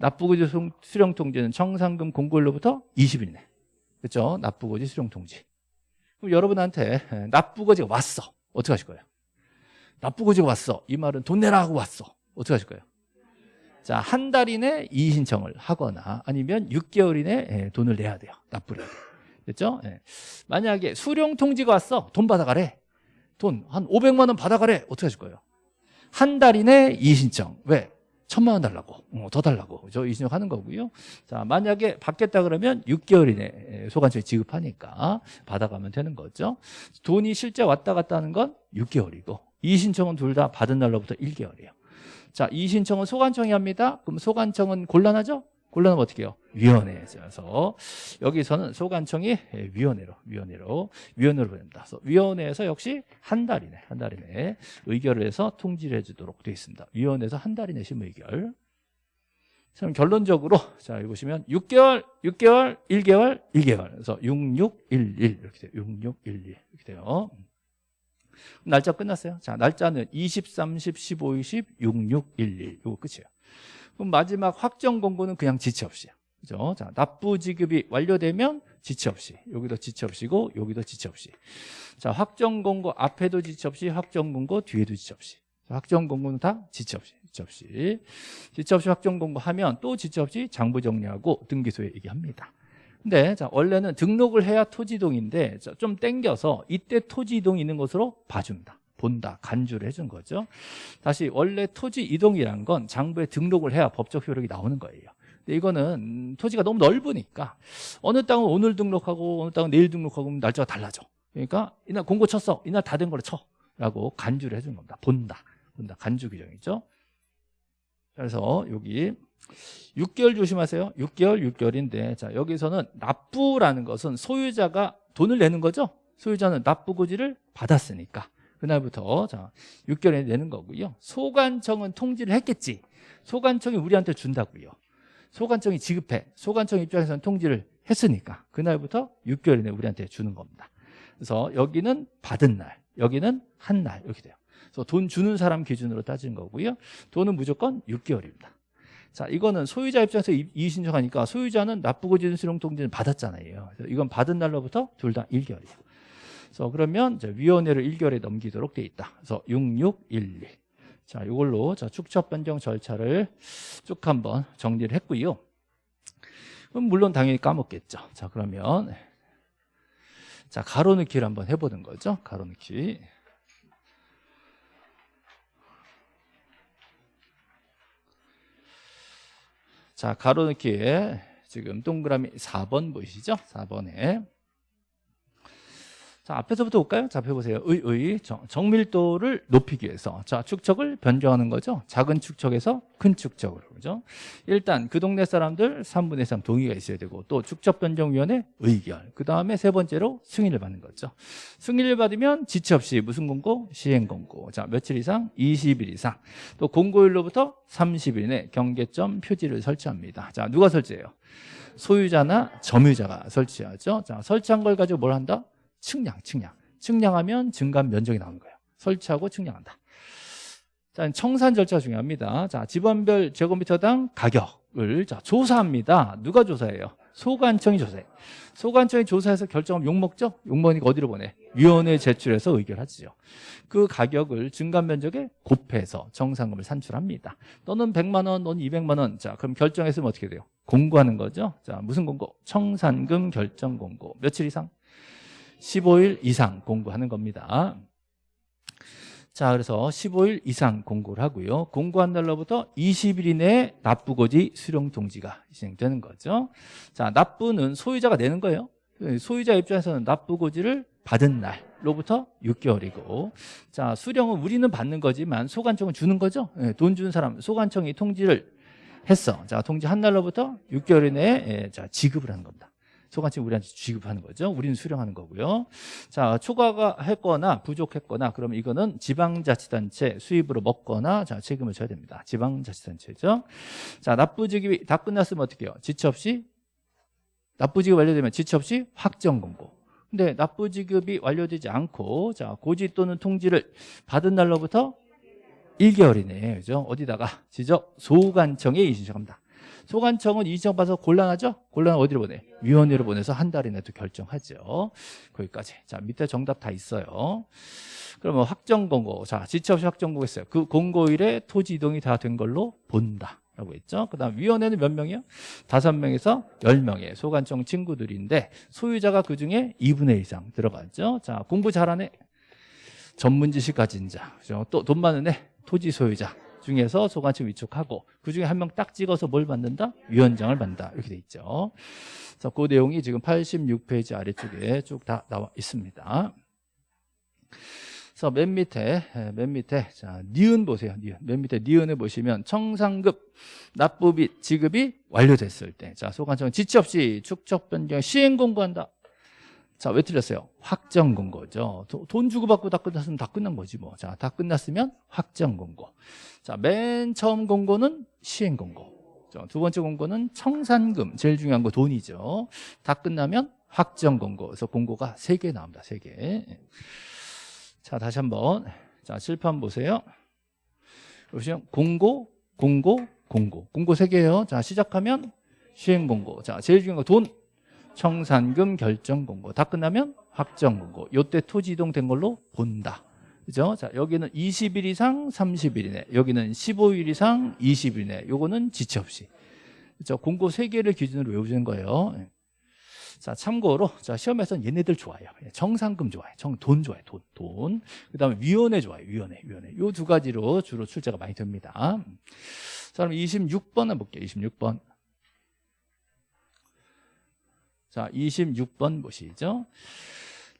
납부고지 수령통지는 청산금 공고일로부터 20일 이내. 그렇죠? 납부고지 수령통지. 그럼 여러분한테 납부고지가 왔어. 어떻게 하실 거예요? 납부고지가 왔어. 이 말은 돈 내라 하고 왔어. 어떻게 하실 거예요? 자, 한 달 이내 이의 신청을 하거나 아니면 6개월 이내 에 돈을 내야 돼요. 납부를. 됐죠? 예. 만약에 수령 통지가 왔어. 돈 받아가래. 돈 한 500만 원 받아가래. 어떻게 하실 거예요? 한 달 이내 이의 신청. 왜? 천만 원 달라고 어, 더 달라고. 저 이신청 하는 거고요. 자 만약에 받겠다 그러면 6개월 이내 소관청이 지급하니까 받아가면 되는 거죠. 돈이 실제 왔다 갔다 하는 건 6개월이고 이 신청은 둘 다 받은 날로부터 1개월이에요. 자 이 신청은 소관청이 합니다. 그럼 소관청은 곤란하죠 곤란하면 어떻게 해요? 위원회에서 여기서는 소관청이 위원회로 위원회로 위원회로 보냅니다. 그래서 위원회에서 역시 한 달 이내 한 달 이내 의결을 해서 통지를 해주도록 되어 있습니다. 위원회에서 한 달 이내 심의결. 그럼 결론적으로 자 여기 보시면 6개월, 6개월, 1개월, 1개월. 그래서 6611 이렇게 돼요. 6611 이렇게 돼요. 날짜 끝났어요. 자 날짜는 20, 30, 15, 20, 6611 이거 끝이에요. 그럼 마지막 확정 공고는 그냥 지체 없이요. 그죠? 자, 납부 지급이 완료되면 지체 없이. 여기도 지체 없이고 여기도 지체 없이. 자, 확정 공고 앞에도 지체 없이 확정 공고 뒤에도 지체 없이. 자, 확정 공고는 다 지체 없이. 지체 없이. 지체 없이 확정 공고하면 또 지체 없이 장부 정리하고 등기소에 얘기합니다. 근데 자, 원래는 등록을 해야 토지동인데 자, 좀 땡겨서 이때 토지이동 있는 것으로 봐줍니다. 본다, 간주를 해준 거죠. 다시 원래 토지 이동이란 건 장부에 등록을 해야 법적 효력이 나오는 거예요. 근데 이거는 토지가 너무 넓으니까 어느 땅은 오늘 등록하고 어느 땅은 내일 등록하고 날짜가 달라져. 그러니까 이날 공고 쳤어. 이날 다된 거를 쳐. 라고 간주를 해준 겁니다. 본다. 본다. 간주 규정이죠. 그래서 여기 6개월 조심하세요. 6개월, 6개월인데 자 여기서는 납부라는 것은 소유자가 돈을 내는 거죠. 소유자는 납부고지를 받았으니까 그날부터 자 6개월에 내는 거고요. 소관청은 통지를 했겠지. 소관청이 우리한테 준다고요. 소관청이 지급해. 소관청 입장에서는 통지를 했으니까 그날부터 6개월 이내 우리한테 주는 겁니다. 그래서 여기는 받은 날, 여기는 한 날 이렇게 돼요. 그래서 돈 주는 사람 기준으로 따지는 거고요. 돈은 무조건 6개월입니다. 자, 이거는 소유자 입장에서 이의 신청하니까 소유자는 납부고지 수령 통지를 받았잖아요. 이건 받은 날로부터 둘 다 1개월이에요. 그래서 그러면 위원회를 1개월에 넘기도록 돼 있다. 그래서 6612. 자, 이걸로 자, 축척 변경 절차를 쭉 한번 정리를 했고요. 그럼 물론 당연히 까먹겠죠. 자, 그러면 자, 가로넣기를 한번 해 보는 거죠. 가로넣기. 자, 가로넣기에 지금 동그라미 4번 보이시죠? 4번에 자, 앞에서부터 볼까요? 자, 해보세요. 의, 의, 정, 정밀도를 높이기 위해서. 자, 축척을 변경하는 거죠. 작은 축척에서 큰 축척으로. 그죠? 일단 그 동네 사람들 3분의 3 동의가 있어야 되고 또 축척 변경위원회 의결. 그 다음에 세 번째로 승인을 받는 거죠. 승인을 받으면 지체 없이 무슨 공고? 시행 공고. 자, 며칠 이상? 20일 이상. 또 공고일로부터 30일 내 경계점 표지를 설치합니다. 자, 누가 설치해요? 소유자나 점유자가 설치하죠. 자, 설치한 걸 가지고 뭘 한다? 측량, 측량. 측량하면 증감 면적이 나오는 거예요. 설치하고 측량한다. 자, 청산 절차 중요합니다. 자, 집원별 제곱미터당 가격을 자, 조사합니다. 누가 조사해요? 소관청이 조사해. 소관청이 조사해서 결정하면 욕먹죠? 욕먹으니까 어디로 보내? 위원회에 제출해서 의결하지요. 그 가격을 증감 면적에 곱해서 정상금을 산출합니다. 너는 100만 원, 너는 200만 원. 자, 그럼 결정했으면 어떻게 돼요? 공고하는 거죠. 자, 무슨 공고? 청산금 결정 공고. 며칠 이상? 15일 이상 공고하는 겁니다. 자, 그래서 15일 이상 공고를 하고요. 공고한 날로부터 20일 이내에 납부고지 수령 통지가 진행되는 거죠. 자, 납부는 소유자가 내는 거예요. 소유자 입장에서는 납부고지를 받은 날로부터 6개월이고 자 수령은 우리는 받는 거지만 소관청은 주는 거죠 예, 돈 주는 사람 소관청이 통지를 했어 자 통지한 날로부터 6개월 이내에 예, 자 지급을 하는 겁니다 소관청이 우리한테 지급하는 거죠. 우리는 수령하는 거고요. 자 초과가 했거나 부족했거나 그러면 이거는 지방자치단체 수입으로 먹거나 자 책임을 져야 됩니다. 지방자치단체죠. 자 납부지급이 다 끝났으면 어떻게 해요? 지체 없이? 납부지급 완료되면 지체 없이 확정 공고. 근데 납부 지급이 완료되지 않고 자 고지 또는 통지를 받은 날로부터 1개월이네. 그죠? 어디다가? 지적 소관청에 이신청합니다 소관청은 이신청 받아서 곤란하죠? 곤란 어디로 보내? 위원회로 보내서 한 달 이내 또 결정하죠 거기까지 자 밑에 정답 다 있어요 그러면 확정 공고 자 지체 없이 확정 공고했어요 그 공고일에 토지 이동이 다 된 걸로 본다 라고 했죠. 그 다음 위원회는 몇 명이요? 다섯 명에서 열 명의 소관청 친구들인데 소유자가 그중에 2분의 1 이상 들어가죠. 자, 공부 잘하네. 전문 지식 가진 자. 또돈 많은 애. 토지 소유자 중에서 소관청 위촉하고 그중에 한 명 딱 찍어서 뭘 받는다? 위원장을 받는다. 이렇게 돼 있죠. 그래서 그 내용이 지금 86페이지 아래쪽에 쭉 다 나와 있습니다. 그래서 맨 밑에 맨 밑에 자 니은 보세요. 니은 맨 밑에 니은을 보시면 청산급 납부 및 지급이 완료됐을 때자 소관청은 지체 없이 축적 변경 시행 공고한다. 자 왜 틀렸어요? 확정 공고죠. 돈 주고받고 다 끝났으면 다 끝난 거지 뭐. 자 다 끝났으면 확정 공고. 자 맨 처음 공고는 시행 공고. 두 번째 공고는 청산금 제일 중요한 거 돈이죠. 다 끝나면 확정 공고. 그래서 공고가 세 개 나옵니다. 세 개. 자, 다시 한번. 자, 칠판 보세요. 보시면 공고, 공고, 공고. 공고 세 개예요. 자, 시작하면 시행 공고. 자, 제일 중요한 거 돈, 청산금 결정 공고. 다 끝나면 확정 공고. 요때 토지 이동된 걸로 본다. 그죠? 자, 여기는 20일 이상 30일 이내. 여기는 15일 이상 20일 이내. 요거는 지체 없이. 그죠? 공고 세 개를 기준으로 외우는 거예요. 자, 참고로 자, 시험에서는 얘네들 좋아해요. 정상금 좋아해. 정, 돈 좋아해. 돈, 돈. 그다음에 위원회 좋아해. 위원회, 위원회. 요 두 가지로 주로 출제가 많이 됩니다. 자, 그럼 26번 해볼게요. 26번. 자, 26번 보시죠.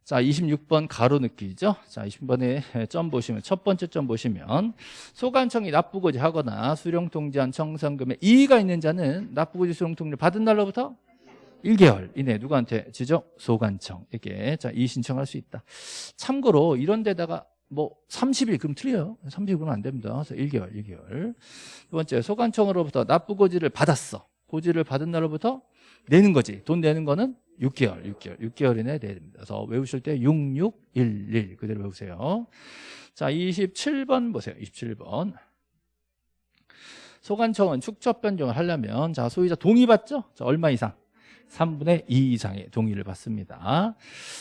자, 26번 가로 느끼죠? 자, 20번에 점 보시면 첫 번째 점 보시면 소관청이 납부고지 하거나 수령통지한 청산금에 이의가 있는 자는 납부고지 수령통지를 받은 날로부터 1개월 이내 누구한테 지적 소관청에게 자, 이 신청할 수 있다. 참고로 이런 데다가 뭐 30일 그럼 틀려요. 30일 그러면 안 됩니다. 그래서 1개월, 1개월. 두 번째 소관청으로부터 납부고지를 받았어. 고지를 받은 날로부터 내는 거지. 돈 내는 거는 6개월, 6개월, 6개월 이내에 내야 됩니다. 그래서 외우실 때 6611 그대로 외우세요. 자, 27번 보세요. 27번. 소관청은 축적 변경을 하려면 자 소유자 동의 받죠? 자, 얼마 이상? 3분의 2 이상의 동의를 받습니다.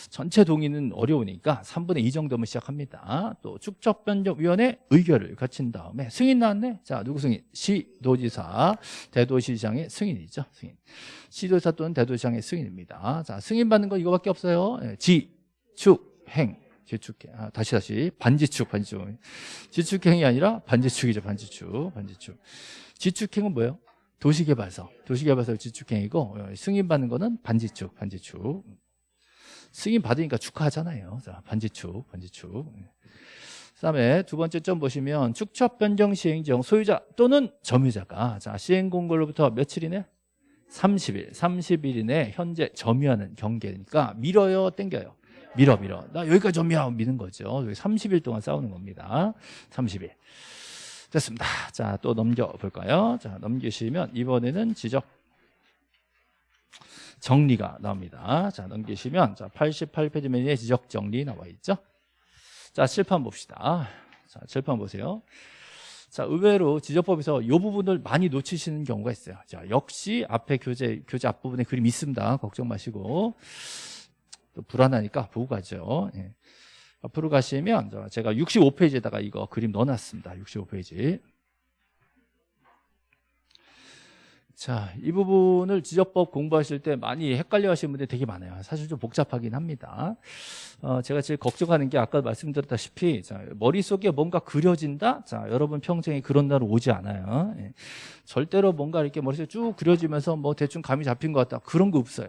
전체 동의는 어려우니까 3분의 2 정도면 시작합니다. 또 축적변경위원회 의결을 거친 다음에 승인 나왔네. 자 누구 승인? 시도지사, 대도시장의 승인이죠. 승인. 시도지사 또는 대도시장의 승인입니다. 자 승인 받는 거 이거밖에 없어요. 예, 지, 축, 행. 지축행 아, 다시 다시 반지축 반지축 지축행이 아니라 반지축이죠 반지축 반지축 지축행은 뭐예요? 도시개발서, 도시개발서 지축행이고 어, 승인받는 거는 반지축, 반지축. 승인 받으니까 축하하잖아요. 자, 반지축, 반지축. 그다음에 두 번째 점 보시면 축척 변경 시행정 소유자 또는 점유자가 자 시행 공고로부터 며칠이네? 30일, 30일 이내 현재 점유하는 경계니까 밀어요, 땡겨요. 밀어, 밀어. 나 여기까지 점유하고 미는 거죠. 30일 동안 싸우는 겁니다. 30일. 됐습니다. 자, 또 넘겨볼까요? 자, 넘기시면 이번에는 지적 정리가 나옵니다. 자, 넘기시면 자, 88페이지 메뉴에 지적 정리 나와 있죠? 자, 칠판 봅시다. 자, 칠판 보세요. 자, 의외로 지적법에서 이 부분을 많이 놓치시는 경우가 있어요. 자, 역시 앞에 교재, 교재 앞부분에 그림 있습니다. 걱정 마시고. 또 불안하니까 보고 가죠. 예. 앞으로 가시면 저 제가 65페이지에다가 이거 그림 넣어놨습니다. 65페이지. 자, 이 부분을 지적법 공부하실 때 많이 헷갈려 하시는 분들이 되게 많아요. 사실 좀 복잡하긴 합니다. 어, 제가 제일 걱정하는 게 아까 말씀드렸다시피, 자, 머릿속에 뭔가 그려진다? 자, 여러분 평생에 그런 날 오지 않아요. 예. 절대로 뭔가 이렇게 머릿속에 쭉 그려지면서 뭐 대충 감이 잡힌 것 같다. 그런 거 없어요.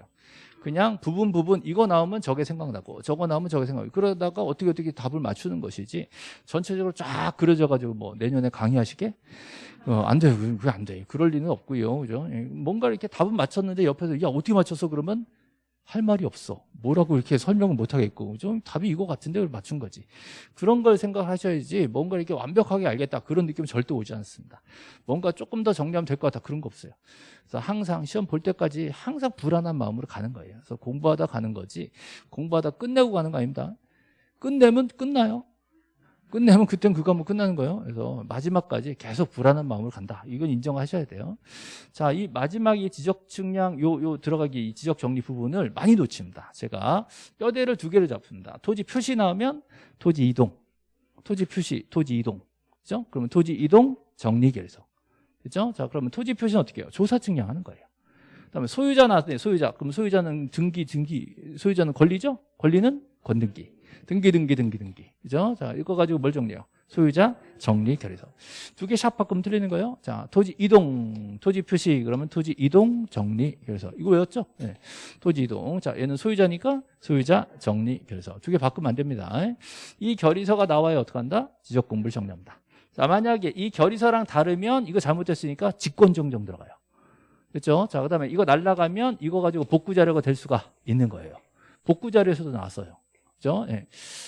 그냥 부분 부분 이거 나오면 저게 생각나고 저거 나오면 저게 생각나고. 그러다가 어떻게 어떻게 답을 맞추는 것이지 전체적으로 쫙 그려져 가지고 뭐 내년에 강의하시게? 어, 안 돼요. 그게 안 돼요 그럴 리는 없고요. 그죠? 예, 뭔가 이렇게 답은 맞췄는데 옆에서 야 어떻게 맞췄어? 그러면 할 말이 없어. 뭐라고 이렇게 설명을 못 하겠고 좀 답이 이거 같은데 맞춘 거지. 그런 걸 생각하셔야지 뭔가 이렇게 완벽하게 알겠다. 그런 느낌 은 절대 오지 않습니다. 뭔가 조금 더 정리하면 될 것 같다. 그런 거 없어요. 그래서 항상 시험 볼 때까지 항상 불안한 마음으로 가는 거예요. 그래서 공부하다 가는 거지. 공부하다 끝내고 가는 거 아닙니다. 끝내면 끝나요 끝내면 그땐 그거 한번 끝나는 거예요. 그래서 마지막까지 계속 불안한 마음으로 간다. 이건 인정하셔야 돼요. 자, 이 마지막 이 지적 측량 요, 요 들어가기 이 지적 정리 부분을 많이 놓칩니다. 제가 뼈대를 두 개를 잡습니다. 토지 표시 나오면 토지 이동, 토지 표시, 토지 이동. 그죠? 그러면 토지 이동 정리 결석. 그죠? 자, 그러면 토지 표시는 어떻게 해요? 조사 측량하는 거예요. 그다음에 소유자 나왔더니 소유자. 그럼 소유자는 등기 등기 소유자는 권리죠? 권리는 권등기. 등기 등기 등기 등기 그죠? 자 이거 가지고 뭘 정리해요? 소유자 정리 결의서 두 개 샵 바꾸면 틀리는 거예요 자 토지 이동 토지 표시 그러면 토지 이동 정리 결의서 이거 외웠죠? 네. 토지 이동 자 얘는 소유자니까 소유자 정리 결의서 두 개 바꾸면 안 됩니다 이 결의서가 나와야 어떡한다? 지적 공부를 정리합니다 자 만약에 이 결의서랑 다르면 이거 잘못됐으니까 직권 정정 들어가요 그렇죠? 자 그다음에 이거 날라가면 이거 가지고 복구 자료가 될 수가 있는 거예요 복구 자료에서도 나왔어요 그죠? 예.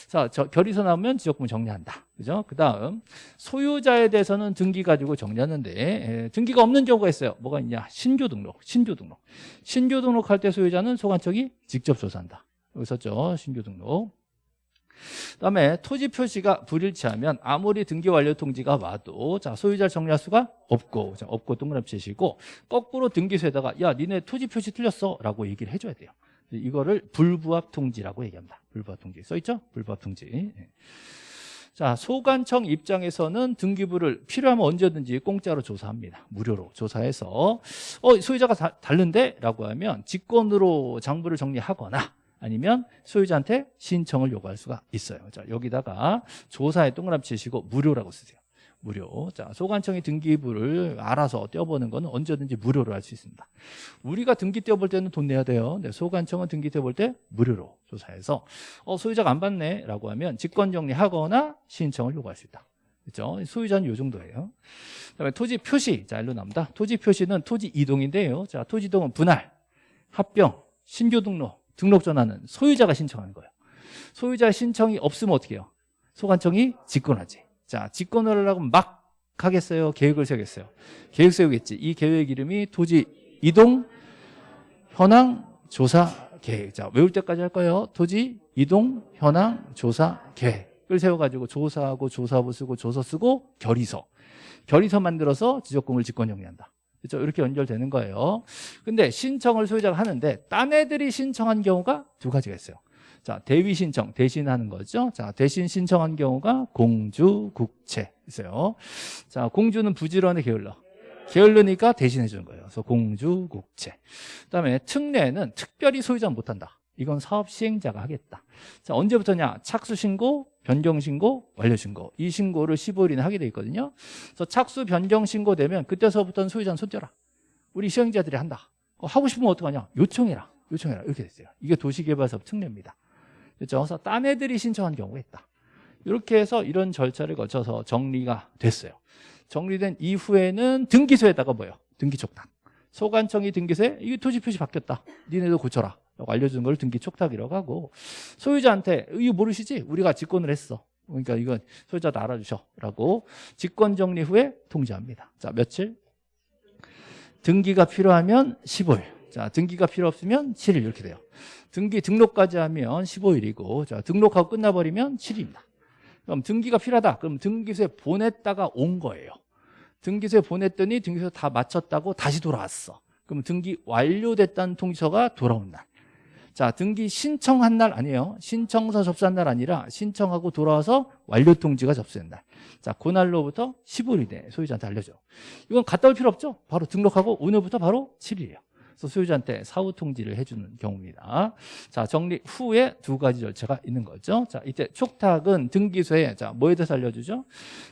자, 저 결의서 나오면 지적금 정리한다. 그죠? 그 다음, 소유자에 대해서는 등기 가지고 정리하는데, 예, 등기가 없는 경우가 있어요. 뭐가 있냐? 신규 등록, 신규 등록. 신규 등록할 때 소유자는 소관청이 직접 조사한다. 여기 썼죠? 신규 등록. 그 다음에 토지 표시가 불일치하면 아무리 등기 완료 통지가 와도 자 소유자를 정리할 수가 없고 자, 없고 동그라미 치시고 거꾸로 등기소에다가 야 니네 토지 표시 틀렸어 라고 얘기를 해줘야 돼요 이거를 불부합 통지라고 얘기합니다. 불부합 통지 써 있죠? 불부합 통지. 예. 자, 소관청 입장에서는 등기부를 필요하면 언제든지 공짜로 조사합니다. 무료로 조사해서 어, 소유자가 다, 다른데? 라고 하면 직권으로 장부를 정리하거나 아니면 소유자한테 신청을 요구할 수가 있어요. 자, 여기다가 조사에 동그라미 치시고 무료라고 쓰세요. 무료. 자, 소관청이 등기부를 알아서 떼어보는 건 언제든지 무료로 할 수 있습니다. 우리가 등기 떼어볼 때는 돈 내야 돼요. 근데 소관청은 등기 떼어볼 때 무료로 조사해서 어, 소유자가 안 받네 라고 하면 직권정리하거나 신청을 요구할 수 있다. 그렇죠? 소유자는 이 정도예요. 그다음에 토지 표시. 자, 일로 나옵니다. 토지 표시는 토지 이동인데요. 자, 토지 이동은 분할, 합병, 신규 등록, 등록 전환은 소유자가 신청하는 거예요. 소유자 신청이 없으면 어떻게 해요? 소관청이 직권하지. 자, 직권을 하려고 막 하겠어요? 계획을 세우겠어요? 계획 세우겠지. 이 계획 이름이 토지 이동 현황 조사 계획. 자, 외울 때까지 할 거예요. 토지 이동 현황 조사 계획을 세워가지고 조사하고 조사부 쓰고 조서 쓰고 결의서. 결의서 만들어서 지적공을 직권 정리한다. 그렇죠? 이렇게 연결되는 거예요. 근데 신청을 소유자가 하는데 딴 애들이 신청한 경우가 두 가지가 있어요. 자, 대위 신청, 대신하는 거죠. 자, 대신 신청한 경우가 공주, 국채 있어요. 자, 공주는 부지런히 게을러. 게을르니까 대신해 주는 거예요. 그래서 공주, 국채. 그다음에 특례는 특별히 소유자는 못 한다. 이건 사업 시행자가 하겠다. 자, 언제부터냐? 착수 신고, 변경 신고, 완료 신고. 이 신고를 15일 이나 하게 돼 있거든요. 그래서 착수 변경 신고 되면 그때서부터는 소유자는 손떼라. 우리 시행자들이 한다. 하고 싶으면 어떡하냐? 요청해라. 요청해라. 이렇게 됐어요. 이게 도시개발사업 특례입니다. 그렇죠? 그래서 딴 애들이 신청한 경우가 있다. 이렇게 해서 이런 절차를 거쳐서 정리가 됐어요. 정리된 이후에는 등기소에다가 뭐예요? 등기 촉탁. 소관청이 등기소에 이게 토지 표시 바뀌었다. 니네도 고쳐라. 알려주는 걸 등기 촉탁이라고 하고 소유자한테 이거 모르시지? 우리가 직권을 했어. 그러니까 이건 소유자도 알아주셔. 라고 직권 정리 후에 통지합니다. 자, 며칠? 등기가 필요하면 15일. 자, 등기가 필요 없으면 7일 이렇게 돼요. 등기 등록까지 하면 15일이고 자, 등록하고 끝나버리면 7일입니다. 그럼 등기가 필요하다. 그럼 등기소에 보냈다가 온 거예요. 등기소에 보냈더니 등기소 다 마쳤다고 다시 돌아왔어. 그럼 등기 완료됐다는 통지서가 돌아온 날. 자, 등기 신청한 날 아니에요. 신청서 접수한 날 아니라 신청하고 돌아와서 완료 통지가 접수된 날. 자, 그날로부터 15일 이내 소유자한테 알려줘. 이건 갔다 올 필요 없죠. 바로 등록하고 오늘부터 바로 7일이에요. 그래서 소유자한테 사후 통지를 해주는 경우입니다. 자, 정리 후에 두 가지 절차가 있는 거죠. 자, 이때 촉탁은 등기소에 자, 뭐에 대해서 알려주죠?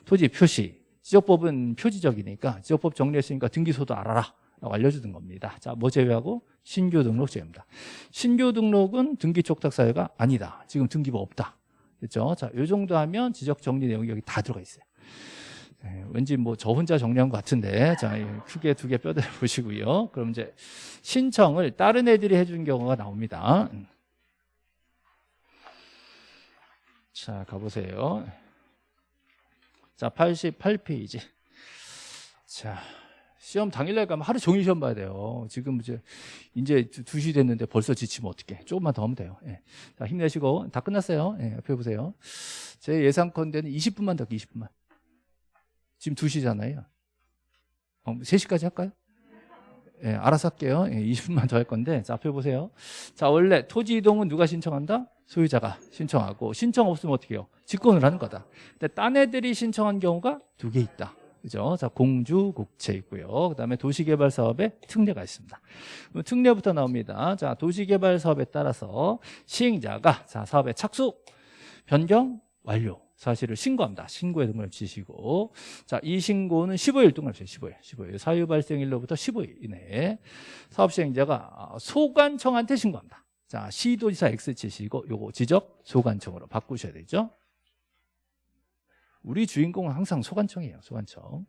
토지 표시. 지적법은 표지적이니까 지적법 정리했으니까 등기소도 알아라. 라고 알려주는 겁니다. 자, 뭐 제외하고 신규 등록 제외입니다. 신규 등록은 등기 촉탁 사유가 아니다. 지금 등기부 없다. 그렇죠? 자, 요 정도 하면 지적 정리 내용이 여기 다 들어가 있어요. 네, 왠지 뭐 저 혼자 정리한 것 같은데 자 크게 두 개 뼈대를 보시고요. 그럼 이제 신청을 다른 애들이 해준 경우가 나옵니다. 자 가보세요. 자 88페이지. 자 시험 당일날 가면 하루 종일 시험 봐야 돼요. 지금 이제 이제 2시 됐는데 벌써 지치면 어떡해. 조금만 더 하면 돼요. 예. 자, 힘내시고 다 끝났어요. 예, 옆에 보세요. 제 예상컨대는 20분만 더 20분만. 지금 2시잖아요. 어, 3시까지 할까요? 예, 알아서 할게요. 예, 20분만 더 할 건데 자, 앞에 보세요. 자, 원래 토지 이동은 누가 신청한다? 소유자가 신청하고 신청 없으면 어떻게 해요? 직권을 하는 거다. 근데 딴 애들이 신청한 경우가 두 개 있다. 그죠? 자, 공주 국채 있고요. 그다음에 도시개발 사업에 특례가 있습니다. 특례부터 나옵니다. 자, 도시개발 사업에 따라서 시행자가 자, 사업의 착수, 변경, 완료 사실을 신고합니다. 신고에 등록을 지시고 자, 이 신고는 15일 동안 합시다. 15일. 15일. 사유 발생일로부터 15일 이내에 사업 시행자가 소관청한테 신고합니다. 자, 시도지사 X 치시고 요거 지적 소관청으로 바꾸셔야 되죠. 우리 주인공은 항상 소관청이에요. 소관청.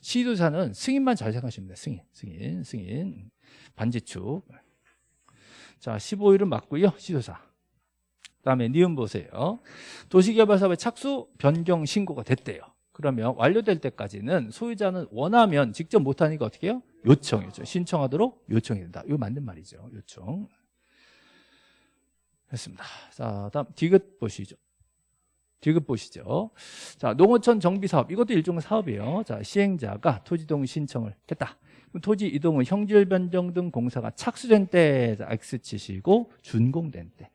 시도사는 승인만 잘 생각하시면 돼요. 승인, 승인, 승인. 반지축. 자, 15일은 맞고요. 시도사. 그다음에 니은 보세요. 도시개발사업의 착수 변경 신고가 됐대요. 그러면 완료될 때까지는 소유자는 원하면 직접 못하니까 어떻게 해요? 요청이죠. 신청하도록 요청이 된다. 이거 맞는 말이죠. 요청. 했습니다. 자, 다음 디귿 보시죠. 디귿 보시죠. 자, 농어촌 정비 사업 이것도 일종의 사업이에요. 자, 시행자가 토지 이동 신청을 했다. 토지 이동은 형질 변경 등 공사가 착수된 때 X 치시고 준공된 때.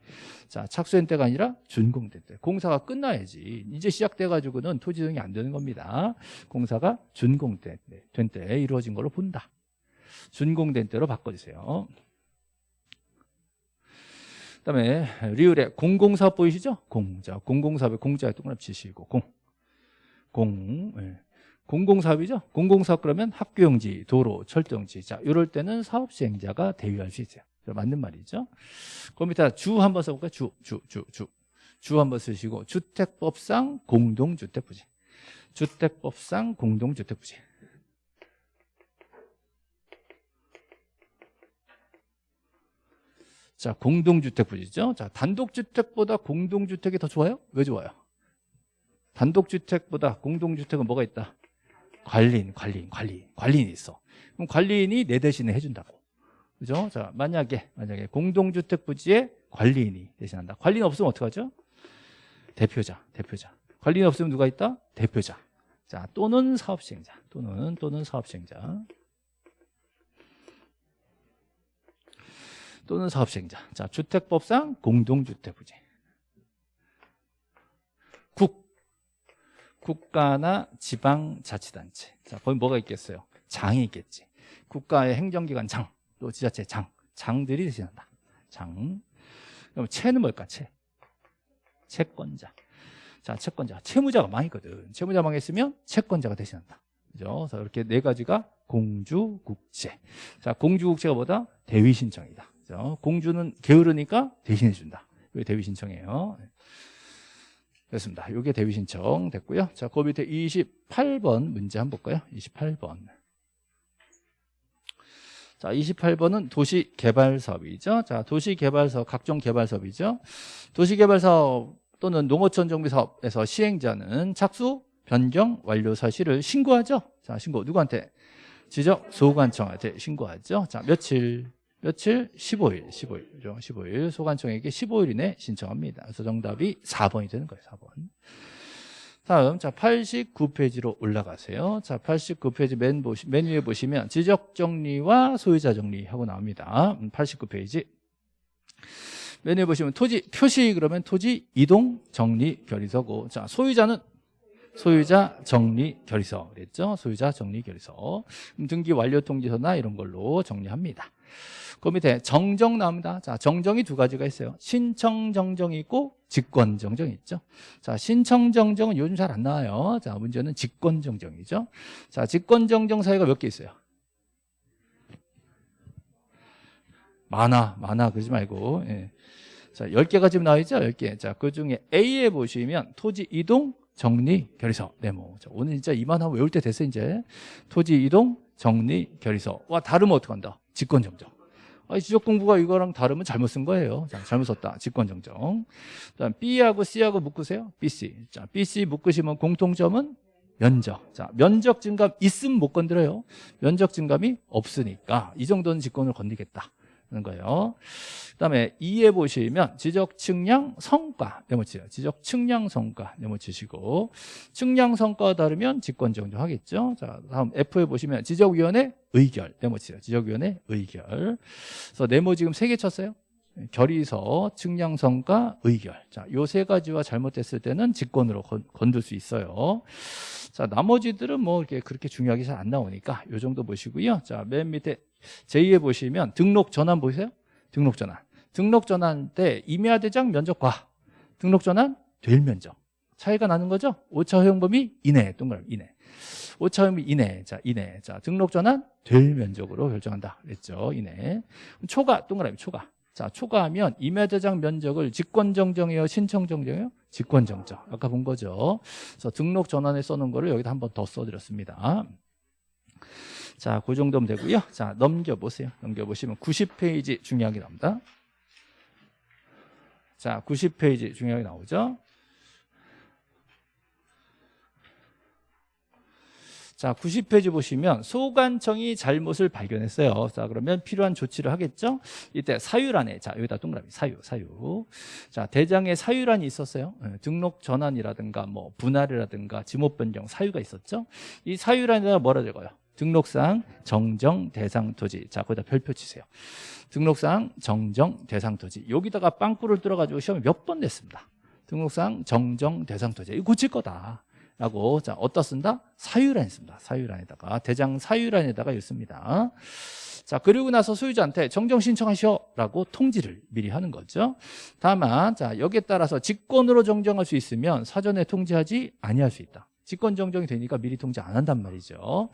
자, 착수된 때가 아니라 준공된 때. 공사가 끝나야지. 이제 시작돼 가지고는 토지 이동이 안 되는 겁니다. 공사가 준공된 때, 된 때 이루어진 걸로 본다. 준공된 때로 바꿔 주세요. 그다음에 리을에 공공사업 보이시죠? 공. 자, 공공사업에 공자에 동그라미 치시고 공. 공. 예. 공공사업이죠. 공공사업 그러면 학교용지, 도로, 철도용지. 자, 이럴 때는 사업 시행자가 대위할 수 있어요. 맞는 말이죠. 그럼 밑에 주 한번 써볼까요? 주, 주, 주, 주. 주 한번 쓰시고 주택법상 공동주택부지. 주택법상 공동주택부지. 자, 공동주택부지죠. 자, 단독주택보다 공동주택이 더 좋아요? 왜 좋아요? 단독주택보다 공동주택은 뭐가 있다? 관리인, 관리인, 관리인, 관리인이 있어. 그럼 관리인이 내 대신에 해준다고. 그죠? 자, 만약에, 만약에 공동주택 부지에 관리인이 대신한다. 관리인 없으면 어떡하죠? 대표자, 대표자. 관리인 없으면 누가 있다? 대표자. 자, 또는 사업시행자. 또는, 또는 사업시행자. 또는 사업시행자. 자, 주택법상 공동주택 부지. 국가나 지방자치단체. 자, 거기 뭐가 있겠어요? 장이 있겠지. 국가의 행정기관 장, 또 지자체 장, 장들이 대신한다. 장. 그럼 채는 뭘까? 채. 채권자. 자, 채권자. 채무자가 망했거든. 채무자 망했으면 채권자가 대신한다. 그죠? 그래서 이렇게 네 가지가 공주국채. 자, 공주국채가 뭐다? 대위 신청이다. 그죠? 공주는 게으르니까 대신해 준다. 이게 대위 신청이에요. 됐습니다. 이게 대위 신청 됐고요. 자, 그 밑에 28번 문제 한번 볼까요? 28번. 자, 28번은 도시개발사업이죠. 자, 도시개발사업, 각종 개발사업이죠. 도시개발사업 또는 농어촌 정비사업에서 시행자는 착수, 변경, 완료 사실을 신고하죠. 자, 신고 누구한테? 지적 소관청한테 신고하죠. 자, 며칠? 며칠? 15일, 15일, 15일. 소관청에게 15일 이내 신청합니다. 그래서 정답이 4번이 되는 거예요, 4번. 다음 자 89페이지로 올라가세요. 자 89페이지 맨, 보시, 맨 위에 보시면 지적 정리와 소유자 정리하고 나옵니다. 89페이지 맨 위에 보시면 토지 표시 그러면 토지 이동 정리 결의서고 자 소유자는 소유자 정리 결의서 그랬죠? 소유자 정리 결의서 그럼 등기 완료 통지서나 이런 걸로 정리합니다. 그 밑에 정정 나옵니다. 자, 정정이 두 가지가 있어요. 신청 정정이 있고 직권 정정이 있죠. 자, 신청 정정은 요즘 잘 안 나와요. 자, 문제는 직권 정정이죠. 자, 직권 정정 사유가 몇 개 있어요? 많아, 많아 그러지 말고. 예. 자, 10개가 지금 나와 있죠? 10개. 자, 그 중에 A에 보시면 토지 이동 정리 결의서 네모. 자, 오늘 진짜 이만하면 외울 때 됐어 이제. 토지 이동 정리 결의서. 와, 다르면 어떡 한다? 직권 정정. 아니, 지적 공부가 이거랑 다르면 잘못 쓴 거예요. 자, 잘못 썼다. 직권 정정. 그다음 B하고 C하고 묶으세요. BC. 자, BC 묶으시면 공통점은 면적. 자, 면적 증감 있으면 못 건드려요. 면적 증감이 없으니까 이 정도는 직권을 건드리겠다. 는 거예요. 그다음에 2에 보시면 지적 측량 성과 네모치요. 지적 측량 성과 네모치시고 측량 성과가 다르면 직권 정정 하겠죠. 자, 다음 F에 보시면 지적 위원회 의결 네모치요. 지적 위원회 의결. 그래서 네모 지금 세 개 쳤어요. 결의서, 측량성과 의결. 자, 요 세 가지와 잘못됐을 때는 직권으로 건, 건들 수 있어요. 자, 나머지들은 뭐 이렇게 그렇게 중요하게 잘 안 나오니까 요 정도 보시고요. 자, 맨 밑에 제2에 보시면 등록 전환 보이세요? 등록 전환. 등록 전환 때 임야 대장 면적과 등록 전환 될 면적. 차이가 나는 거죠? 오차 허용 범위 이내, 동그라미 이내. 오차 범위 이내. 자, 이내. 자, 등록 전환 될 면적으로 결정한다. 그랬죠? 이내. 초과, 동그라미 초과. 자, 초과하면 임야 대장 면적을 직권 정정이에요, 신청 정정이에요? 직권 정정. 아까 본 거죠. 그래서 등록 전환에 써놓은 거를 여기다 한 번 더 써드렸습니다. 자, 그 정도면 되고요. 자, 넘겨보세요. 넘겨보시면 90페이지 중요하게 나옵니다. 자, 90페이지 중요하게 나오죠. 자, 90페이지 보시면 소관청이 잘못을 발견했어요. 자, 그러면 필요한 조치를 하겠죠? 이때 사유란에, 자, 여기다 동그라미, 사유, 사유. 자, 대장에 사유란이 있었어요. 예, 등록 전환이라든가 뭐 분할이라든가 지목 변경 사유가 있었죠? 이 사유란에다가 뭐라 적어요? 등록상 정정 대상 토지. 자, 거기다 별표 치세요. 등록상 정정 대상 토지. 여기다가 빵꾸를 뚫어가지고 시험에 몇 번 냈습니다. 등록상 정정 대상 토지. 이거 고칠 거다. 라고 자 어디다 쓴다? 사유란에 씁니다. 사유란에다가 대장 사유란에다가 읽습니다. 자 그리고 나서 소유자한테 정정 신청하셔라고 통지를 미리 하는 거죠. 다만 자 여기에 따라서 직권으로 정정할 수 있으면 사전에 통지하지 아니할 수 있다. 직권 정정이 되니까 미리 통지 안 한단 말이죠.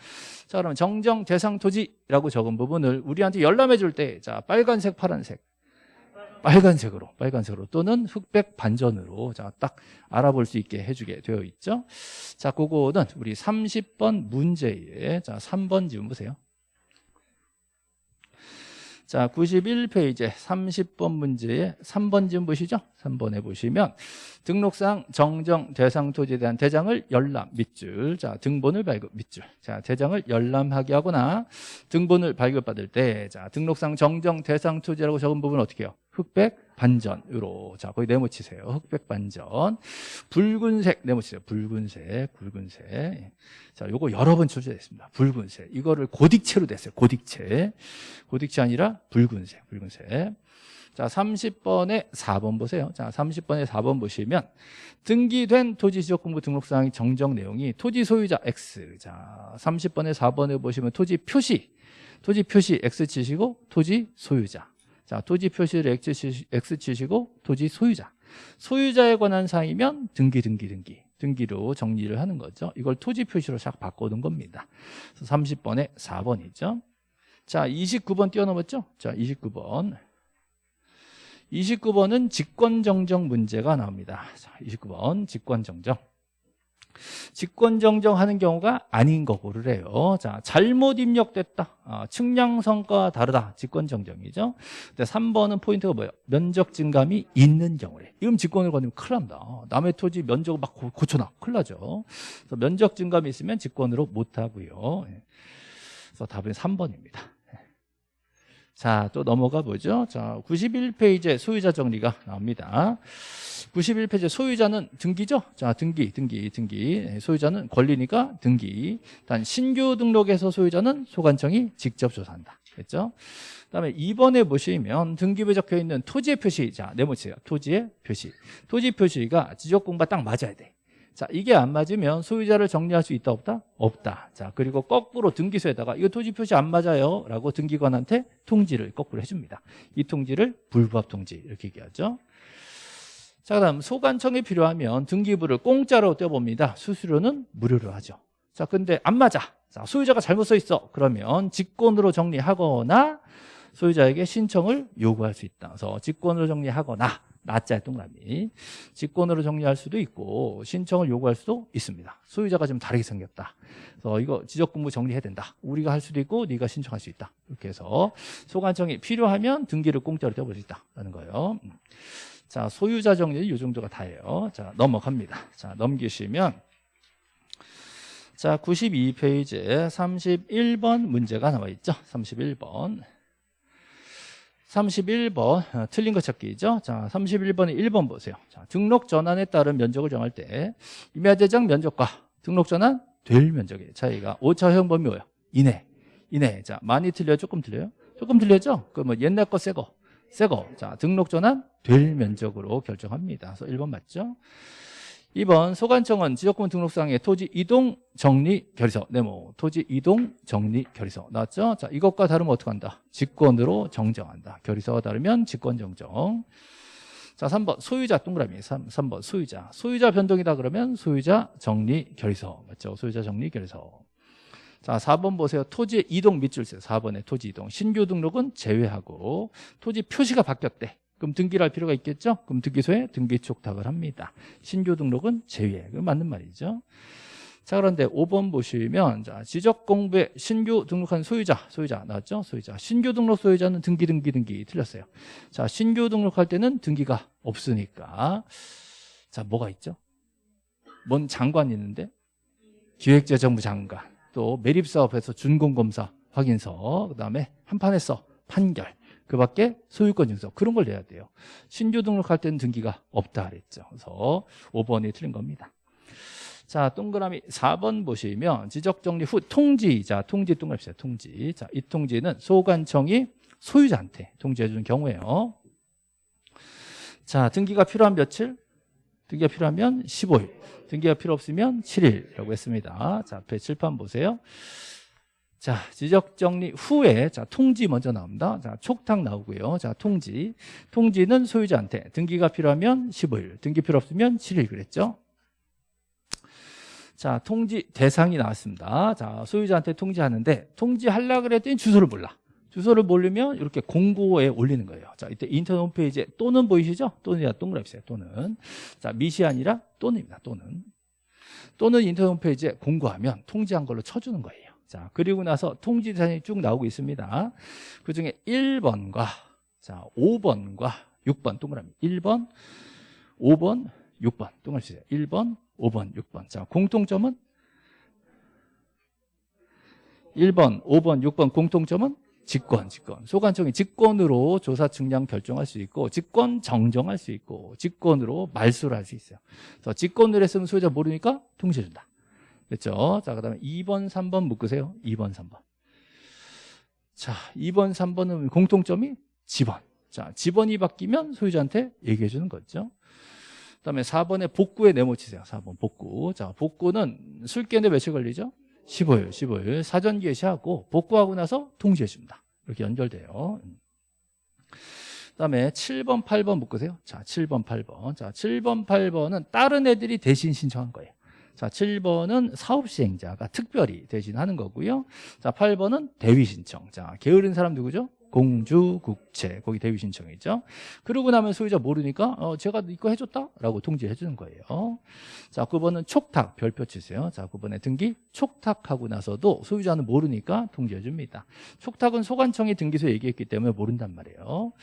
자 그러면 정정 대상 토지라고 적은 부분을 우리한테 열람해 줄 때 자 빨간색 파란색. 빨간색으로 빨간색으로 또는 흑백 반전으로 자 딱 알아볼 수 있게 해주게 되어 있죠. 자 그거는 우리 30번 문제에 자 3번 지금 보세요 자 91페이지 30번 문제에 3번 지금 보시죠? 3번에 보시면 등록상 정정 대상 토지에 대한 대장을 열람 밑줄. 자 등본을 발급 밑줄. 자 대장을 열람하게 하거나 등본을 발급받을 때 자 등록상 정정 대상 토지라고 적은 부분 어떻게 해요? 흑백 반전으로. 자 거기 네모치세요. 흑백 반전. 붉은색 네모치세요. 붉은색 붉은색. 자 요거 여러 번 출제됐습니다. 붉은색. 이거를 고딕체로 됐어요. 고딕체. 고딕체 아니라 붉은색 붉은색. 자 30번에 4번 보세요. 자 30번에 4번 보시면 등기된 토지지적공부 등록사항의 정정 내용이 토지 소유자 X. 자 30번에 4번에 보시면 토지 표시. 토지 표시 X 치시고 토지 소유자 자, 토지 표시를 X 치시고 토지 소유자. 소유자에 관한 사항이면 등기, 등기, 등기. 등기로 정리를 하는 거죠. 이걸 토지 표시로 싹 바꿔둔 겁니다. 그래서 30번에 4번이죠. 자, 29번 뛰어넘었죠? 자, 29번. 29번은 직권정정 문제가 나옵니다. 자, 29번 직권정정. 직권 정정하는 경우가 아닌 거 고르래요. 자, 잘못 입력됐다. 아, 측량 성과가 다르다. 직권 정정이죠. 근데 3번은 포인트가 뭐예요? 면적 증감이 있는 경우래. 이건 직권을 건드면 큰일 납니다. 남의 토지 면적을 막 고쳐놔. 큰일 나죠. 그래서 면적 증감이 있으면 직권으로 못 하고요. 예. 그래서 답은 3번입니다. 자, 또 넘어가 보죠. 자, 91페이지에 소유자 정리가 나옵니다. 91페이지 소유자는 등기죠? 자, 등기, 등기, 등기. 네, 소유자는 권리니까 등기. 단 신규 등록에서 소유자는 소관청이 직접 조사한다. 됐죠? 그다음에 2번에 보시면 등기부에 적혀 있는 토지의 표시. 자, 네모치세요. 토지의 표시. 토지 표시가 지적공과 딱 맞아야 돼. 자, 이게 안 맞으면 소유자를 정리할 수 있다 없다? 없다. 자, 그리고 거꾸로 등기소에다가 이거 토지 표시 안 맞아요. 라고 등기관한테 통지를 거꾸로 해 줍니다. 이 통지를 불부합 통지 이렇게 얘기하죠. 자, 그다음 소관청이 필요하면 등기부를 공짜로 떼봅니다. 수수료는 무료로 하죠. 자, 근데 안 맞아. 자, 소유자가 잘못 써 있어. 그러면 직권으로 정리하거나 소유자에게 신청을 요구할 수 있다. 그래서 직권으로 정리하거나 나짜 동그라미 직권으로 정리할 수도 있고 신청을 요구할 수도 있습니다. 소유자가 좀 다르게 생겼다. 그래서 이거 지적공부 정리해야 된다. 우리가 할 수도 있고 네가 신청할 수 있다. 이렇게 해서 소관청이 필요하면 등기를 공짜로 떼볼 수 있다라는 거예요. 자, 소유자 정리는 이 정도가 다예요. 자, 넘어갑니다. 자, 넘기시면 자, 92페이지에 31번 문제가 나와 있죠. 31번. 31번 어, 틀린 거 찾기죠. 자, 31번에 1번 보세요. 자, 등록 전환에 따른 면적을 정할 때 임야대장 면적과 등록 전환 될 면적의 차이가 오차형 범위 뭐예요? 이내. 이내. 자, 많이 틀려요? 조금 틀려요? 조금 틀렸죠? 그뭐 옛날 거 새 거. 새 거. 자, 등록 전환 될 면적으로 결정합니다. 그래서 1번 맞죠? 2번 소관청은 지적권 등록상의 토지 이동 정리 결의서 네모 토지 이동 정리 결의서 나왔죠? 자 이것과 다르면 어떻게 한다? 직권으로 정정한다. 결의서와 다르면 직권 정정. 자 3번 소유자 동그라미 3, 3번 소유자 소유자 변동이다 그러면 소유자 정리 결의서 맞죠? 소유자 정리 결의서. 자 4번 보세요. 토지 이동 밑줄 세요 4번에 토지 이동 신규 등록은 제외하고 토지 표시가 바뀌었대. 그럼 등기를 할 필요가 있겠죠? 그럼 등기소에 등기 촉탁을 합니다. 신규 등록은 제외. 그 맞는 말이죠. 자 그런데 5번 보시면 자, 지적 공부에 신규 등록한 소유자, 소유자 나왔죠? 소유자. 신규 등록 소유자는 등기 등기 등기 틀렸어요. 자, 신규 등록할 때는 등기가 없으니까 자, 뭐가 있죠? 뭔 장관이 있는데 기획재정부 장관, 또 매립사업에서 준공검사 확인서, 그다음에 한판에서 판결 그 밖에 소유권 증서 그런 걸 내야 돼요. 신규 등록할 때는 등기가 없다 그랬죠. 그래서 5번이 틀린 겁니다. 자, 동그라미 4번 보시면 지적 정리 후 통지. 자, 통지 동그라미 요 통지. 자, 이 통지는 소관청이 소유자한테 통지해 주는 경우에요. 자, 등기가 필요한 며칠? 등기가 필요하면 15일. 등기가 필요 없으면 7일이라고 했습니다. 자, 앞에 칠판 보세요. 자, 지적 정리 후에 자, 통지 먼저 나옵니다. 자, 촉탁 나오고요. 자, 통지. 통지는 소유자한테 등기가 필요하면 15일, 등기 필요 없으면 7일 그랬죠? 자, 통지 대상이 나왔습니다. 자, 소유자한테 통지하는데 통지하려 그랬더니 주소를 몰라. 주소를 모르면 이렇게 공고에 올리는 거예요. 자, 이때 인터넷 홈페이지에 또는 보이시죠? 또는이라 동그라미 있어요. 또는. 자, 미시 아니라 또는입니다. 또는. 또는 인터넷 홈페이지에 공고하면 통지한 걸로 쳐주는 거예요. 자, 그리고 나서 통지 대상이 쭉 나오고 있습니다. 그 중에 1번과 자, 5번과 6번 동그라미 1번, 5번, 6번 동그라미 주세요. 1번, 5번, 6번. 자, 공통점은 1번, 5번, 6번 공통점은 직권, 직권. 소관청이 직권으로 조사 측량 결정할 수 있고 직권 정정할 수 있고 직권으로 말소를 할 수 있어요. 그래서 직권으로 했으면 소유자 모르니까 통지해준다. 됐죠? 자, 그 다음에 2번, 3번 묶으세요. 2번, 3번. 자, 2번, 3번은 공통점이 지번. 자, 지번이 바뀌면 소유자한테 얘기해 주는 거죠. 그 다음에 4번에 복구에 네모 치세요. 4번 복구. 자, 복구는 술게인데 며칠 걸리죠? 15일, 15일. 사전 개시하고 복구하고 나서 통지해 줍니다. 이렇게 연결돼요. 그 다음에 7번, 8번 묶으세요. 자, 7번, 8번. 자, 7번, 8번은 다른 애들이 대신 신청한 거예요. 자, 7번은 사업 시행자가 특별히 대신 하는 거고요. 자, 8번은 대위 신청. 자, 게으른 사람 누구죠? 공주, 국채, 거기 대위 신청이죠. 그러고 나면 소유자 모르니까 어, 제가 이거 해줬다 라고 통지해 주는 거예요. 자, 9번은 촉탁, 별표 치세요. 자, 9번에 등기 촉탁하고 나서도 소유자는 모르니까 통지해 줍니다. 촉탁은 소관청이 등기소에 얘기했기 때문에 모른단 말이에요.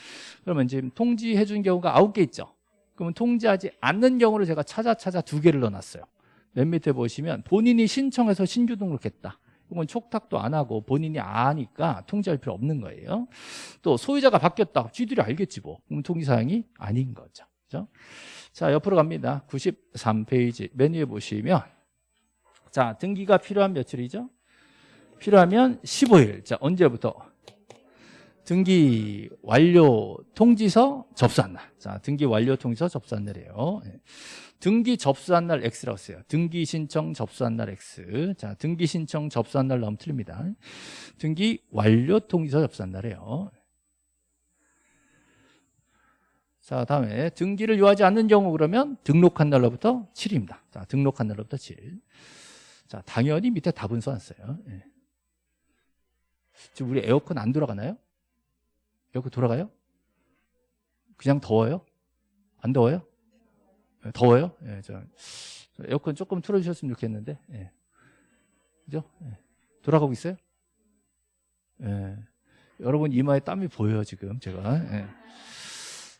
그러면 지금 통지해 준 경우가 9개 있죠. 그러면 통지하지 않는 경우를 제가 찾아 찾아 두 개를 넣어놨어요. 맨 밑에 보시면 본인이 신청해서 신규 등록했다. 이건 촉탁도 안 하고 본인이 아니까 통지할 필요 없는 거예요. 또 소유자가 바뀌었다. 쥐들이 알겠지 뭐. 그럼 통지사항이 아닌 거죠. 그죠? 자, 옆으로 갑니다. 93페이지 맨 위에 보시면 자, 등기가 필요한 며칠이죠? 필요하면 15일. 자, 언제부터? 등기 완료 통지서 접수한 날. 자, 등기 완료 통지서 접수한 날이에요. 예. 등기 접수한 날 X라고 써요. 등기 신청 접수한 날 X. 자, 등기 신청 접수한 날 나오면 틀립니다. 등기 완료 통지서 접수한 날이에요. 자, 다음에 등기를 요하지 않는 경우 그러면 등록한 날로부터 7입니다. 자, 등록한 날로부터 7. 자, 당연히 밑에 답은 써놨어요. 예. 지금 우리 에어컨 안 돌아가나요? 에어컨 돌아가요? 그냥 더워요? 안 더워요? 예, 더워요? 예, 저, 저 에어컨 조금 틀어주셨으면 좋겠는데, 예. 그죠? 예. 돌아가고 있어요? 예. 여러분 이마에 땀이 보여요, 지금 제가. 예.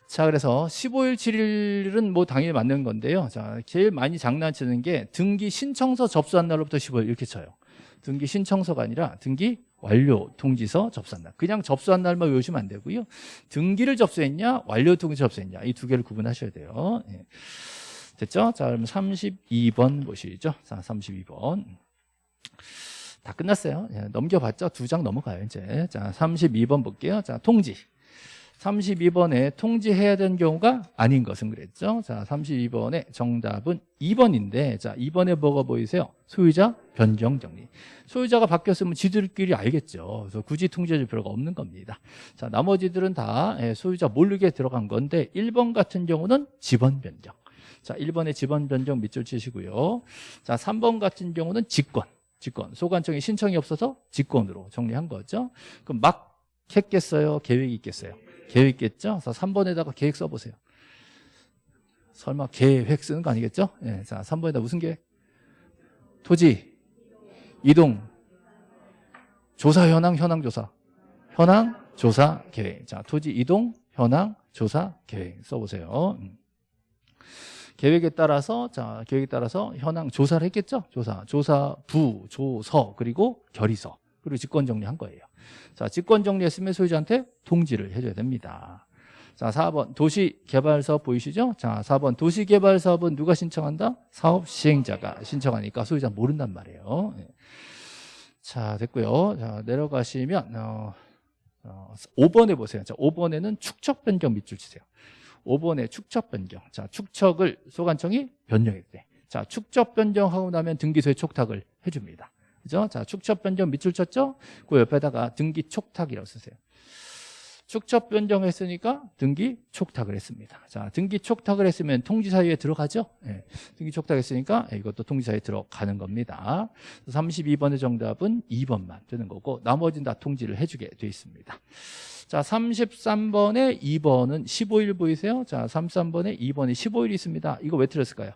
자, 그래서 15일, 7일은 뭐 당연히 맞는 건데요. 자, 제일 많이 장난치는 게 등기 신청서 접수한 날로부터 15일 이렇게 쳐요. 등기 신청서가 아니라 등기 완료 통지서 접수한 날. 그냥 접수한 날만 외우시면 안 되고요. 등기를 접수했냐, 완료 통지 접수했냐. 이 두 개를 구분하셔야 돼요. 예. 됐죠? 자, 그럼 32번 보시죠. 자, 32번. 다 끝났어요. 예, 넘겨봤죠? 두 장 넘어가요, 이제. 자, 32번 볼게요. 자, 통지. 32번에 통지해야 되는 경우가 아닌 것은 그랬죠. 자, 32번의 정답은 2번인데, 자, 2번에 뭐가 보이세요? 소유자 변경 정리. 소유자가 바뀌었으면 지들끼리 알겠죠. 그래서 굳이 통지해줄 필요가 없는 겁니다. 자, 나머지들은 다 예, 소유자 모르게 들어간 건데, 1번 같은 경우는 지번 변경. 자, 1번의 지번 변경 밑줄 치시고요. 자, 3번 같은 경우는 직권. 직권. 소관청에 신청이 없어서 직권으로 정리한 거죠. 그럼 막 했겠어요? 계획이 있겠어요? 계획 있겠죠? 그래서 3번에다가 계획 써보세요. 설마 계획 쓰는 거 아니겠죠? 예, 자, 3번에다 무슨 계획? 토지, 이동, 조사 현황, 현황 조사. 현황, 조사, 계획. 자, 토지, 이동, 현황, 조사, 계획 써보세요. 음. 계획에 따라서 자 계획에 따라서 현황 조사를 했겠죠 조사 조사 부 조서 그리고 결의서 그리고 직권 정리한 거예요 자 직권 정리했으면 소유자한테 통지를 해줘야 됩니다 자 4번 도시개발사업 보이시죠 자 4번 도시개발사업은 누가 신청한다 사업 시행자가 신청하니까 소유자 모른단 말이에요 예. 자 됐고요 자 내려가시면 어, 어, 5번에 보세요 자 5번에는 축적 변경 밑줄 치세요 5번에 축적 변경. 자, 축척을 소관청이 변경했대. 자, 축적 변경하고 나면 등기소에 촉탁을 해줍니다. 그죠? 자, 축적 변경 밑줄 쳤죠? 그 옆에다가 등기 촉탁이라고 쓰세요. 축적 변경했으니까 등기 촉탁을 했습니다. 자, 등기 촉탁을 했으면 통지사유에 들어가죠? 예, 등기 촉탁했으니까 이것도 통지사유에 들어가는 겁니다. 32번의 정답은 2번만 되는 거고 나머지는 다 통지를 해주게 돼 있습니다. 자, 33번에 2번은 15일 보이세요? 자, 33번에 2번에 15일 있습니다. 이거 왜 틀렸을까요?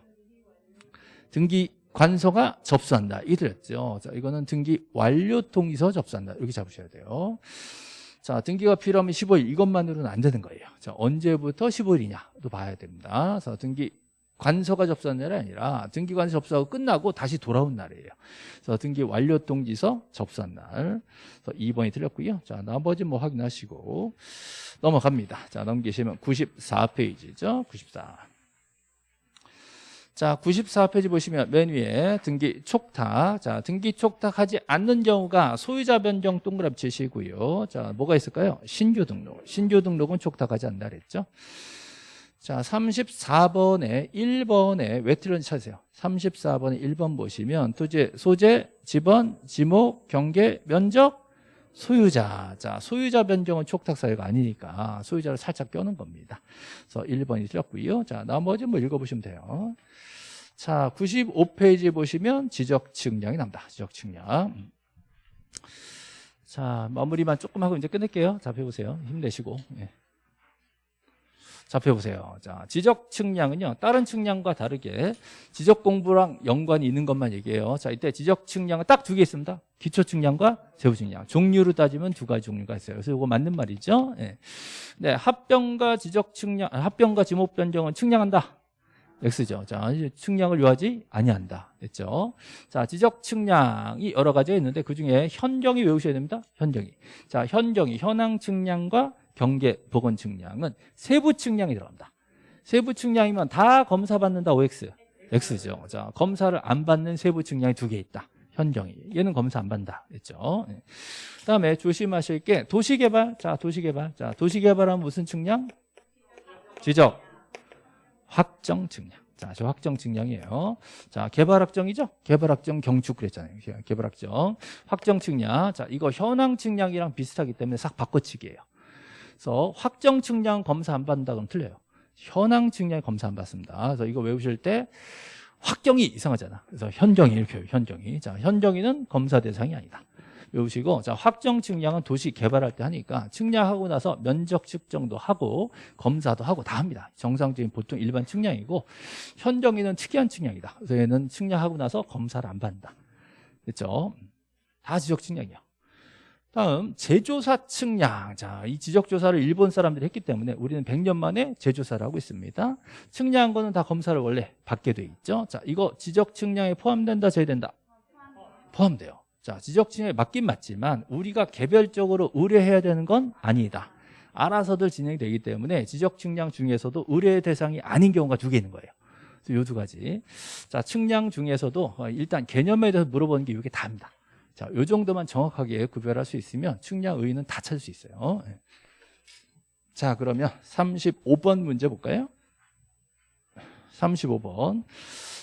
등기 관서가 접수한다. 이 틀렸죠. 자, 이거는 등기 완료 통지서 접수한다. 이렇게 잡으셔야 돼요. 자, 등기가 필요하면 15일 이것만으로는 안 되는 거예요. 자, 언제부터 15일이냐도 봐야 됩니다. 그래서 등기 관서가 접수한 날이 아니라 등기 관서 접수하고 끝나고 다시 돌아온 날이에요. 그래서 등기 완료 통지서 접수한 날. 그래서 2번이 틀렸고요. 자, 나머지 뭐 확인하시고 넘어갑니다. 자, 넘기시면 94페이지죠. 94. 자, 94페이지 보시면 맨 위에 등기 촉탁. 자, 등기 촉탁하지 않는 경우가 소유자 변경 동그라미 치시고요. 자, 뭐가 있을까요? 신규 등록. 신규 등록은 촉탁하지 않는다 그랬죠. 자, 34번에 1번에 왜 틀렸는지 찾으세요. 34번에 1번 보시면 토지, 소재, 지번, 지목, 경계, 면적, 소유자. 자, 소유자 변경은 촉탁 사유가 아니니까 소유자를 살짝 껴는 겁니다. 그래서 1번이 틀렸고요. 자, 나머지 뭐 읽어보시면 돼요. 자, 95페이지 보시면 지적 측량이 납니다. 지적 측량. 자, 마무리만 조금 하고 이제 끝낼게요. 자, 배우세요. 힘내시고. 예. 자, 펴보세요. 자, 지적 측량은요, 다른 측량과 다르게 지적 공부랑 연관이 있는 것만 얘기해요. 자, 이때 지적 측량은 딱 두 개 있습니다. 기초 측량과 세부 측량. 종류로 따지면 두 가지 종류가 있어요. 그래서 이거 맞는 말이죠. 예. 네, 합병과 지적 측량, 합병과 지목 변경은 측량한다. X죠. 자, 측량을 요하지 아니한다. 됐죠? 자, 지적 측량이 여러 가지가 있는데 그중에 현경이 외우셔야 됩니다. 현경이. 자, 현경이 현황 측량과 경계 보건 측량은 세부 측량이 들어갑니다. 세부 측량이면 다 검사 받는다 OX. X죠. 자, 검사를 안 받는 세부 측량이 두 개 있다. 현경이. 얘는 검사 안 받는다. 됐죠? 네. 그다음에 조심하실 게 도시개발. 자, 도시개발. 자, 도시개발은 무슨 측량? 지적. 확정 측량. 자, 저 확정 측량이에요. 자, 개발 확정이죠? 개발 확정 경축 그랬잖아요. 개발 확정. 확정 측량. 자, 이거 현황 측량이랑 비슷하기 때문에 싹 바꿔치기예요. 그래서 확정 측량 검사 안 받는다 그러면 틀려요. 현황 측량 검사 안 받습니다. 그래서 이거 외우실 때 확경이 이상하잖아. 그래서 현경이 이렇게. 현경이. 자, 현경이는 검사 대상이 아니다. 외우시고 자 확정 측량은 도시 개발할 때 하니까 측량하고 나서 면적 측정도 하고 검사도 하고 다 합니다. 정상적인 보통 일반 측량이고 현정이는 특이한 측량이다. 그래서 얘는 측량하고 나서 검사를 안 받는다. 됐죠? 다 지적 측량이야. 다음 제조사 측량. 자, 이 지적 조사를 일본 사람들이 했기 때문에 우리는 100년 만에 제조사를 하고 있습니다. 측량한 거는 다 검사를 원래 받게 돼 있죠. 자, 이거 지적 측량에 포함된다, 제외 된다? 포함돼요. 자, 지적 측량에 맞긴 맞지만 우리가 개별적으로 의뢰해야 되는 건 아니다. 알아서들 진행이 되기 때문에 지적 측량 중에서도 의뢰 대상이 아닌 경우가 두 개 있는 거예요. 요두 가지. 자, 측량 중에서도 어, 일단 개념에 대해서 물어보는 게 이게 다입니다. 자, 요 정도만 정확하게 구별할 수 있으면 측량 의의는 다 찾을 수 있어요. 예. 자, 그러면 35번 문제 볼까요? 35번.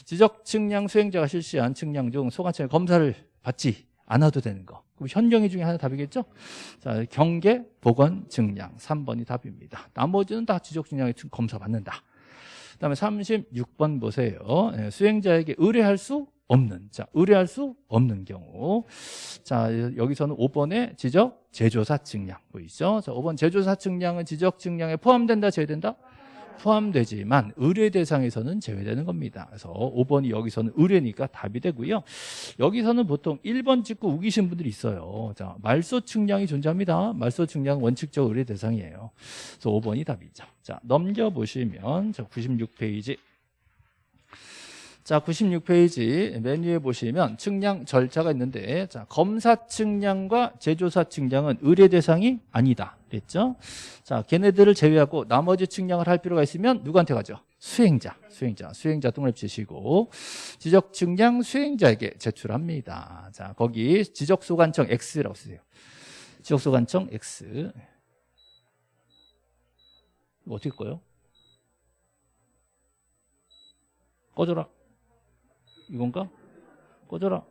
지적 측량 수행자가 실시한 측량 중 소관청의 검사를 받지 않아도 되는 거. 그럼 현경이 중에 하나 답이겠죠? 자, 경계, 보건, 측량. 3번이 답입니다. 나머지는 다 지적 측량에 검사 받는다. 그 다음에 36번 보세요. 예, 수행자에게 의뢰할 수 없는. 자, 의뢰할 수 없는 경우. 자, 여기서는 5번의 지적 제조사 측량 보이죠? 자, 5번 제조사 측량은 지적 측량에 포함된다, 제외된다? 포함되지만 의뢰 대상에서는 제외되는 겁니다. 그래서 5번이 여기서는 의뢰니까 답이 되고요. 여기서는 보통 1번 찍고 우기신 분들이 있어요. 자, 말소 측량이 존재합니다. 말소 측량 원칙적 의뢰 대상이에요. 그래서 5번이 답이죠. 자, 넘겨보시면 자, 96페이지 자, 96페이지 맨 위에 보시면 측량 절차가 있는데 자, 검사 측량과 제조사 측량은 의뢰 대상이 아니다. 그랬죠? 자, 걔네들을 제외하고 나머지 측량을 할 필요가 있으면 누구한테 가죠? 수행자, 수행자, 수행자 동그라미 치시고 지적 측량 수행자에게 제출합니다. 자, 거기 지적 소관청 X라고 쓰세요. 지적 소관청 X. 어떻게 꺼요? 꺼져라. 이건가? 꺼져라.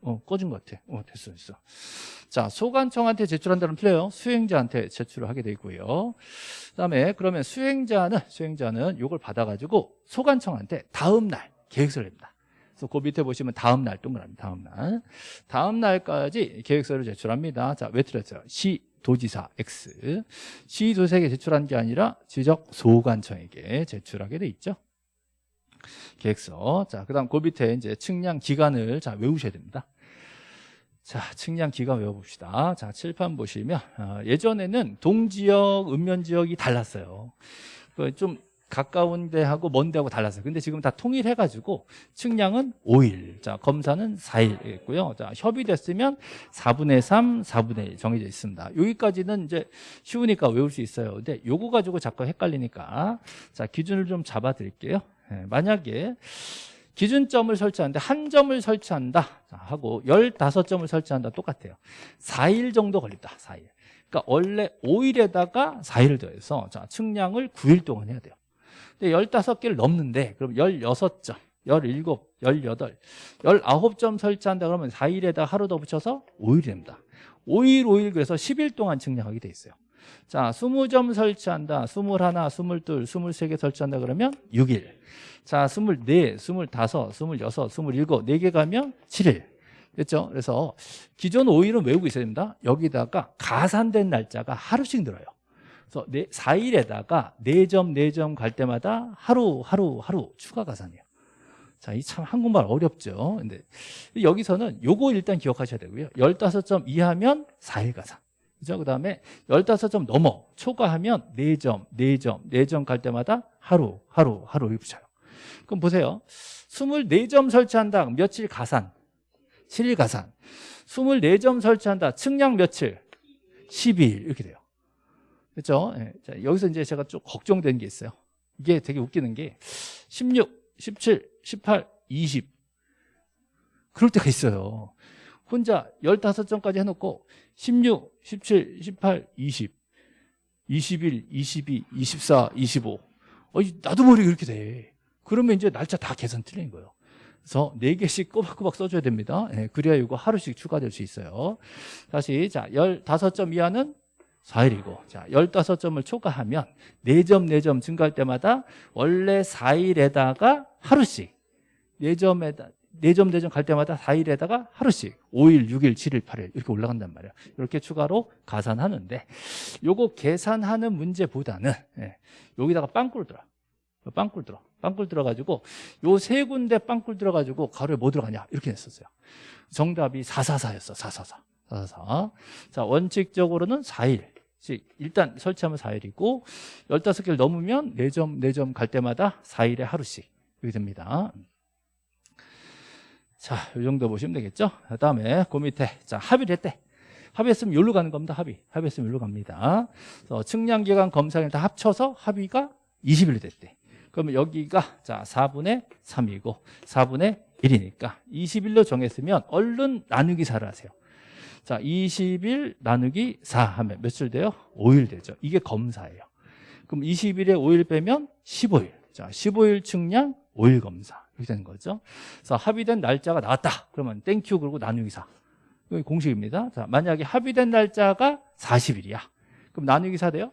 어, 꺼진 것 같아. 어, 됐어, 됐어. 자, 소관청한테 제출한다면 틀려요. 수행자한테 제출을 하게 되고요. 그 다음에 그러면 수행자는, 수행자는 이걸 받아가지고 소관청한테 다음 날 계획서를 냅니다. 그래서 그 밑에 보시면 다음 날 동그라미, 다음 날. 다음 날까지 계획서를 제출합니다. 자, 왜 틀렸어요? 시, 도지사 X. 시도지사에게 제출한 게 아니라 지적 소관청에게 제출하게 돼 있죠. 계획서. 자, 그 다음 그 밑에 이제 측량 기간을 자, 외우셔야 됩니다. 자, 측량 기간 외워봅시다. 자, 칠판 보시면, 어, 예전에는 동지역, 읍면지역이 달랐어요. 그좀 가까운 데하고 먼 데하고 달랐어요. 근데 지금 다 통일해가지고 측량은 5일, 자 검사는 4일이고요. 자 협의됐으면 4분의 3, 4분의 1 정해져 있습니다. 여기까지는 이제 쉬우니까 외울 수 있어요. 근데 요거 가지고 자꾸 헷갈리니까 자 기준을 좀 잡아드릴게요. 네, 만약에 기준점을 설치하는데 한 점을 설치한다. 하고 15점을 설치한다. 똑같아요. 4일 정도 걸린다. 4일. 그러니까 원래 5일에다가 4일을 더해서 자, 측량을 9일 동안 해야 돼요. 근데 15개를 넘는데 그럼 16점 17, 18, 19점 설치한다 그러면 4일에다 하루 더 붙여서 5일이 됩니다. 5일, 5일 그래서 10일 동안 측량하게 돼 있어요 자, 20점 설치한다. 21, 22, 23개 설치한다 그러면 6일. 자, 24, 25, 26, 27, 4개 가면 7일. 됐죠? 그래서 기존 5일은 외우고 있어야 됩니다. 여기다가 가산된 날짜가 하루씩 늘어요. 그래서 4일에다가 4점, 4점 갈 때마다 하루, 하루, 하루 추가 가산이에요. 자, 이 참 한국말 어렵죠. 근데 여기서는 요거 일단 기억하셔야 되고요. 15점 이하면 4일 가산. 그죠? 그 다음에 15점 넘어 초과하면 4점, 4점, 4점 갈 때마다 하루, 하루, 하루 붙여요. 그럼 보세요. 24점 설치한다. 며칠 가산? 7일 가산. 24점 설치한다. 측량 며칠? 12일. 이렇게 돼요. 그렇죠? 예. 자, 여기서 이제 제가 좀 걱정되는 게 있어요. 이게 되게 웃기는 게 16, 17, 18, 20 그럴 때가 있어요. 혼자 15점까지 해놓고 16, 17, 18, 20 21, 22, 24, 25 어, 나도 모르게 이렇게 돼. 그러면 이제 날짜 다 계산 틀린 거예요. 그래서 4개씩 꼬박꼬박 써줘야 됩니다. 예, 그래야 이거 하루씩 추가될 수 있어요. 다시, 자, 15점 이하는 4일이고, 자, 15점을 초과하면 4점, 4점 증가할 때마다 원래 4일에다가 하루씩 4점에다, 4점, 4점 갈 때마다 4일에다가 하루씩 5일, 6일, 7일, 8일 이렇게 올라간단 말이에요. 이렇게 추가로 가산하는데 요거 계산하는 문제보다는 예, 여기다가 빵꿀 들어. 빵꿀 들어. 빵꿀 들어가지고 요 세 군데 빵꿀 들어가지고 가로에 뭐 들어가냐 이렇게 냈었어요. 정답이 444였어. 444. 444. 자, 원칙적으로는 4일. 즉 일단 설치하면 4일이고 15개를 넘으면 4점 4점 갈 때마다 4일에 하루씩 이렇게 됩니다. 자, 이 정도 보시면 되겠죠? 그 다음에 그 밑에 자 합의를 했대. 합의했으면 여기로 가는 겁니다. 합의. 합의했으면 여기로 갑니다. 그래서 측량기간 검사를 다 합쳐서 합의가 20일이 됐대. 그러면 여기가 자 4분의 3이고 4분의 1이니까 20일로 정했으면 얼른 나누기 4를 하세요. 자 20일 나누기 4 하면 며칠 돼요? 5일 되죠. 이게 검사예요. 그럼 20일에 5일 빼면 15일. 자 15일 측량 5일 검사. 이렇게 되는 거죠. 그래서 합의된 날짜가 나왔다. 그러면 thank you 그리고 나누기 4. 이거 공식입니다. 자, 만약에 합의된 날짜가 40일이야. 그럼 나누기 4 돼요?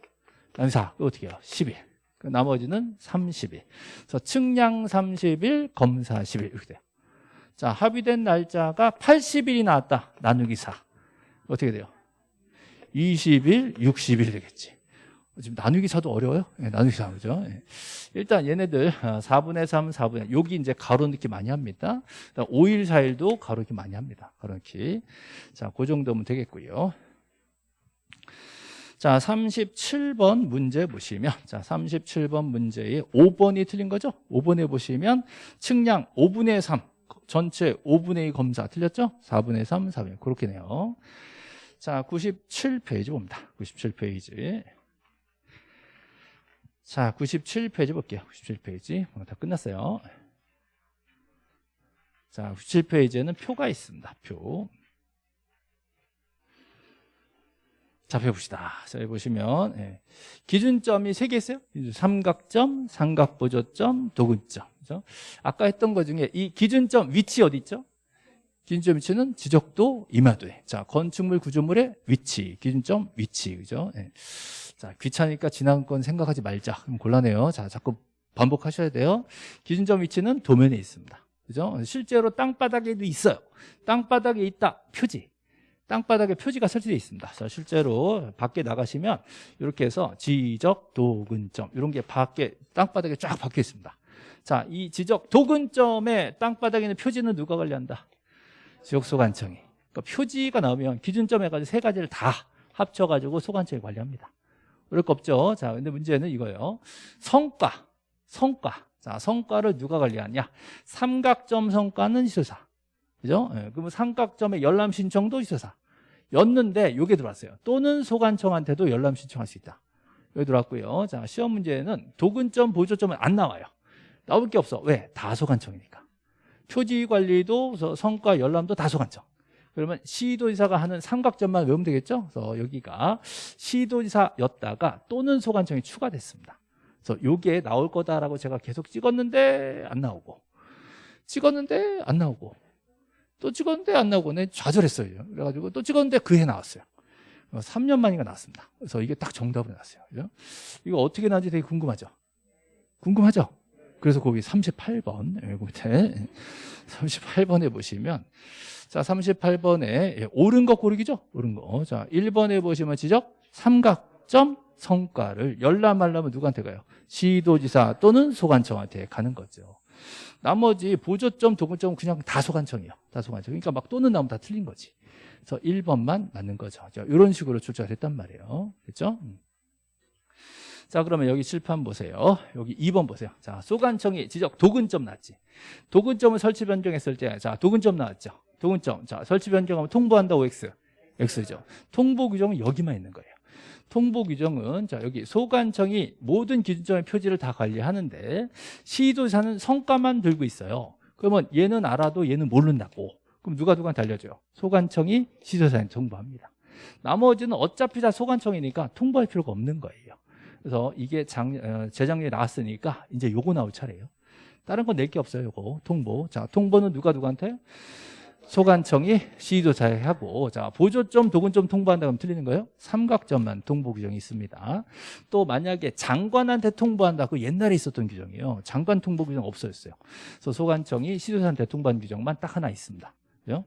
나누기 4. 그 어떻게 해요? 10일. 그 나머지는 30일. 그래서 측량 30일, 검사 10일 이렇게 돼요. 자, 합의된 날짜가 80일이 나왔다. 나누기 4. 어떻게 돼요? 20일, 60일 되겠지. 지금 나누기 4도 어려워요? 네, 나누기 4, 그죠? 네. 일단 얘네들 4분의 3, 4분의 여기 이제 가로 넣기 많이 합니다. 5일, 4일도 가로 넣기 많이 합니다. 가로 넣기. 자, 그 정도면 되겠고요. 자, 37번 문제 보시면 자, 37번 문제에 5번이 틀린 거죠? 5번에 보시면 측량 5분의 3 전체 5분의 2 검사 틀렸죠? 4분의 3, 4분의 2 그렇게 네요. 자, 97페이지 봅니다. 97페이지. 자, 97페이지 볼게요. 97페이지. 다 끝났어요. 자, 97페이지에는 표가 있습니다. 표. 자, 펴봅시다. 자, 여기 보시면 예. 기준점이 세 개 있어요. 삼각점, 삼각보조점, 도근점. 그죠? 아까 했던 것 중에 이 기준점 위치 어디 있죠? 기준점 위치는 지적도 이마도에. 자, 건축물 구조물의 위치, 기준점 위치. 그죠? 예. 자, 귀찮으니까 지난 건 생각하지 말자. 그럼 곤란해요. 자, 자꾸 반복하셔야 돼요. 기준점 위치는 도면에 있습니다. 그죠? 실제로 땅바닥에도 있어요. 땅바닥에 있다. 표지. 땅바닥에 표지가 설치되어 있습니다. 자, 실제로 밖에 나가시면 이렇게 해서 지적, 도근점 이런 게 밖에 땅바닥에 쫙 박혀 있습니다. 자, 이 지적, 도근점에 땅바닥에 있는 표지는 누가 관리한다? 지역소관청이. 그러니까 표지가 나오면 기준점 해가지고 세 가지를 다 합쳐가지고 소관청이 관리합니다. 그럴 거 없죠. 자, 근데 문제는 이거예요. 성과, 성과. 자, 성과를 누가 관리하냐? 삼각점 성과는 시설사. 그죠? 예, 그러면 삼각점의 열람 신청도 시설사. 였는데 이게 들어왔어요. 또는 소관청한테도 열람 신청할 수 있다. 여기 들어왔고요. 자, 시험 문제는 도근점, 보조점은 안 나와요. 나올 게 없어. 왜? 다 소관청이니까. 표지 관리도 성과 열람도 다 소관청. 그러면 시도지사가 하는 삼각점만 외우면 되겠죠? 그래서 여기가 시도지사였다가 또는 소관청이 추가됐습니다. 그래서 이게 나올 거다라고 제가 계속 찍었는데 안 나오고 찍었는데 안 나오고 또 찍었는데 안 나오고 내 좌절했어요. 그래가지고 또 찍었는데 그 해 나왔어요. 3년 만인가 나왔습니다. 그래서 이게 딱 정답으로 나왔어요. 그죠? 이거 어떻게 나왔는지 되게 궁금하죠? 궁금하죠? 그래서 거기 38번, 여기 밑에 38번에 보시면 자, 38번에 예, 옳은 거 고르기죠? 옳은 거. 자, 1번에 보시면 지적 삼각점 성과를 열람하려면 누구한테 가요? 시도지사 또는 소관청한테 가는 거죠. 나머지 보조점, 도구점은 그냥 다 소관청이에요. 다 소관청. 그러니까 막 또는 나오면 다 틀린 거지. 그래서 1번만 맞는 거죠. 자, 이런 식으로 출제가 됐단 말이에요. 그렇죠? 자, 그러면 여기 칠판 보세요. 여기 2번 보세요. 자, 소관청이 지적 도근점 나왔지. 도근점을 설치 변경했을 때, 자, 도근점 나왔죠. 도근점. 자, 설치 변경하면 통보한다 OX. X죠. 통보 규정은 여기만 있는 거예요. 통보 규정은 자 여기 소관청이 모든 기준점의 표지를 다 관리하는데 시도사는 성과만 들고 있어요. 그러면 얘는 알아도 얘는 모른다고. 그럼 누가 누구한테 알려줘요? 소관청이 시도사한테 통보합니다. 나머지는 어차피 다 소관청이니까 통보할 필요가 없는 거예요. 그래서 이게 장, 어, 재작년에 나왔으니까 이제 요거 나올 차례예요. 다른 건 낼 게 없어요, 요거. 통보. 자, 통보는 누가 누구한테? 소관청이 시도자에 하고 자 보조점 도근점 통보한다 그러면 틀리는 거예요? 삼각점만 통보 규정이 있습니다. 또 만약에 장관한테 통보한다 그 옛날에 있었던 규정이에요. 장관 통보 규정 없어졌어요. 그래서 소관청이 시도자한테 통보한 규정만 딱 하나 있습니다. 그죠?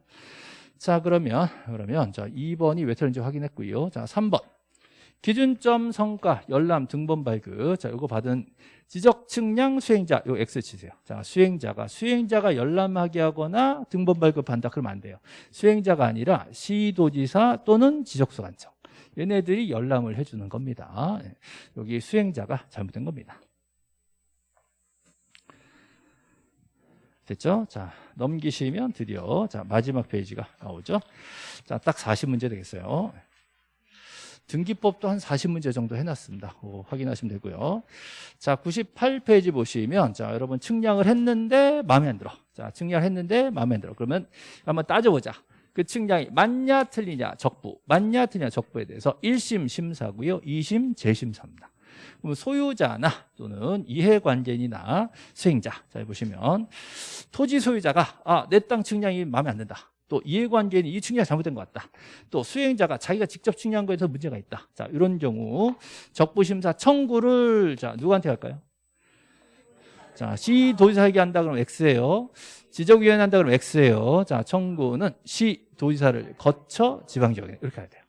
자 그러면 그러면 자 2번이 왜 틀린지 확인했고요. 자 3번 기준점 성과 열람 등본 발급. 자 이거 받은 지적 측량 수행자 요 X 치세요. 자 수행자가 수행자가 열람하게 하거나 등본 발급한다 그러면 안 돼요. 수행자가 아니라 시도지사 또는 지적소관청. 얘네들이 열람을 해주는 겁니다. 예. 여기 수행자가 잘못된 겁니다. 됐죠? 자 넘기시면 드디어 자 마지막 페이지가 나오죠? 자 딱 40문제 되겠어요 등기법도 한 40문제 정도 해놨습니다. 그거 확인하시면 되고요. 자, 98페이지 보시면 자, 여러분 측량을 했는데 마음에 안 들어. 자, 측량을 했는데 마음에 안 들어. 그러면 한번 따져보자. 그 측량이 맞냐 틀리냐 적부, 맞냐 틀리냐 적부에 대해서 1심 심사고요. 2심 재심사입니다. 소유자나 또는 이해관계인이나 수행자 자 보시면 토지 소유자가 아, 내 땅 측량이 마음에 안 든다. 또 이해관계는 이 측량이 잘못된 것 같다. 또 수행자가 자기가 직접 측량한 거에서 문제가 있다. 자, 이런 경우 적부심사 청구를 자 누구한테 할까요? 자, 시 도지사에게 한다 그러면 X예요. 지적위원회 한다 그러면 X예요. 자, 청구는 시 도지사를 거쳐 지방지역에 이렇게 해야 돼요.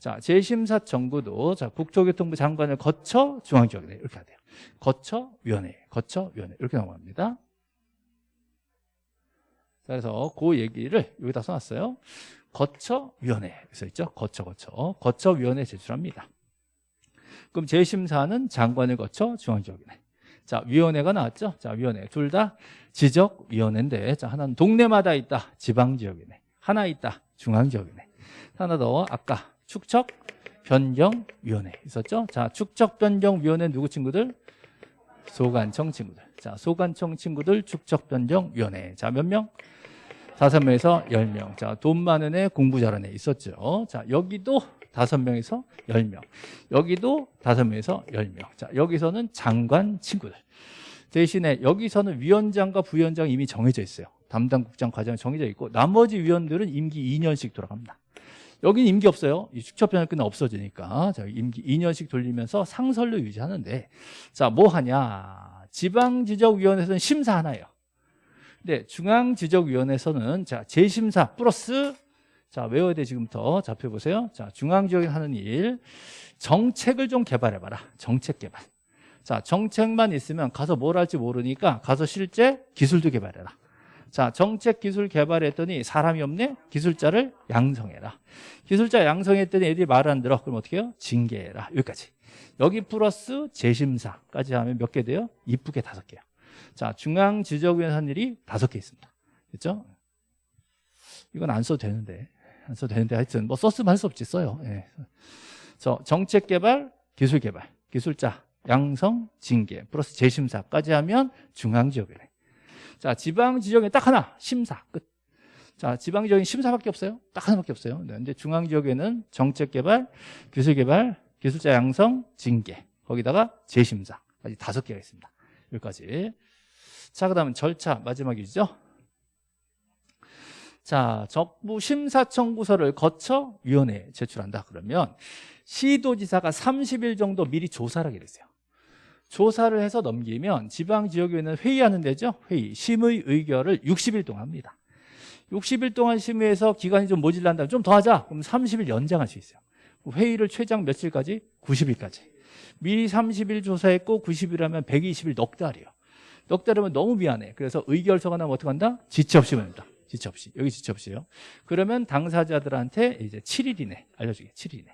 자, 재심사 청구도 자 국토교통부 장관을 거쳐 중앙지역에 이렇게 해야 돼요. 거쳐 위원회, 거쳐 위원회 이렇게 넘어갑니다. 그래서 그 얘기를 여기다 써놨어요. 거처위원회 써있죠. 거쳐 거쳐 거쳐위원회 제출합니다. 그럼 재심사는 장관을 거쳐 중앙지역이네. 자 위원회가 나왔죠. 자 위원회 둘 다 지적위원회인데 자 하나는 동네마다 있다. 지방지역이네. 하나 있다. 중앙지역이네. 하나 더 아까 축척 변경위원회 있었죠. 자 축척 변경위원회 누구 친구들? 소관청 친구들. 자 소관청 친구들 축척 변경위원회. 자 몇 명? 다섯 명에서 열 명. 자, 돈 많은 애, 공부 잘하는 애 있었죠. 자, 여기도 다섯 명에서 열 명. 여기도 다섯 명에서 열 명. 자, 여기서는 장관 친구들. 대신에 여기서는 위원장과 부위원장 이미 정해져 있어요. 담당 국장 과정이 정해져 있고 나머지 위원들은 임기 2년씩 돌아갑니다. 여기는 임기 없어요. 이 축척변을 끝나 없어지니까. 자, 임기 2년씩 돌리면서 상설로 유지하는데 자, 뭐 하냐? 지방지적위원회에서는 심사 하나예요. 네, 중앙지적위원회에서는 자 재심사 플러스 자 외워야 돼 지금부터 잡혀 보세요. 자 중앙지역이 하는 일 정책을 좀 개발해봐라. 정책 개발. 자 정책만 있으면 가서 뭘 할지 모르니까 가서 실제 기술도 개발해라. 자 정책 기술 개발했더니 사람이 없네 기술자를 양성해라. 기술자 양성했더니 애들이 말 안 들어 그럼 어떻게 해요? 징계해라. 여기까지. 여기 플러스 재심사까지 하면 몇 개 돼요? 이쁘게 다섯 개요. 자, 중앙 지적위원회 한 일이 다섯 개 있습니다. 됐죠? 이건 안 써도 되는데. 안 써도 되는데 하여튼 뭐 썼으면 할 수 없지 써요. 예. 저 정책 개발, 기술 개발, 기술자, 양성, 징계, 플러스 재심사까지 하면 중앙 지역이래. 자, 지방 지역에 딱 하나, 심사, 끝. 자, 지방 지역에 심사밖에 없어요. 딱 하나밖에 없어요. 네, 근데 중앙 지역에는 정책 개발, 기술 개발, 기술자 양성, 징계, 거기다가 재심사까지 다섯 개가 있습니다. 여기까지. 자, 그 다음은 절차 마지막이죠. 자, 적부 심사 청구서를 거쳐 위원회에 제출한다. 그러면 시도지사가 30일 정도 미리 조사를 하게 됐어요. 조사를 해서 넘기면 지방지역위원회는 회의하는 데죠. 회의, 심의 의결을 60일 동안 합니다. 60일 동안 심의해서 기간이 좀 모질란다면 좀 더 하자. 그럼 30일 연장할 수 있어요. 회의를 최장 며칠까지? 90일까지. 미리 30일 조사했고 90일 하면 120일 넉 달이에요. 넉 달이면 너무 미안해. 그래서 의결서가 나면 어떻게 한다? 지체 없이 보낸다. 지체 없이. 여기 지체 없이요. 그러면 당사자들한테 이제 7일이네. 알려주게. 7일이네.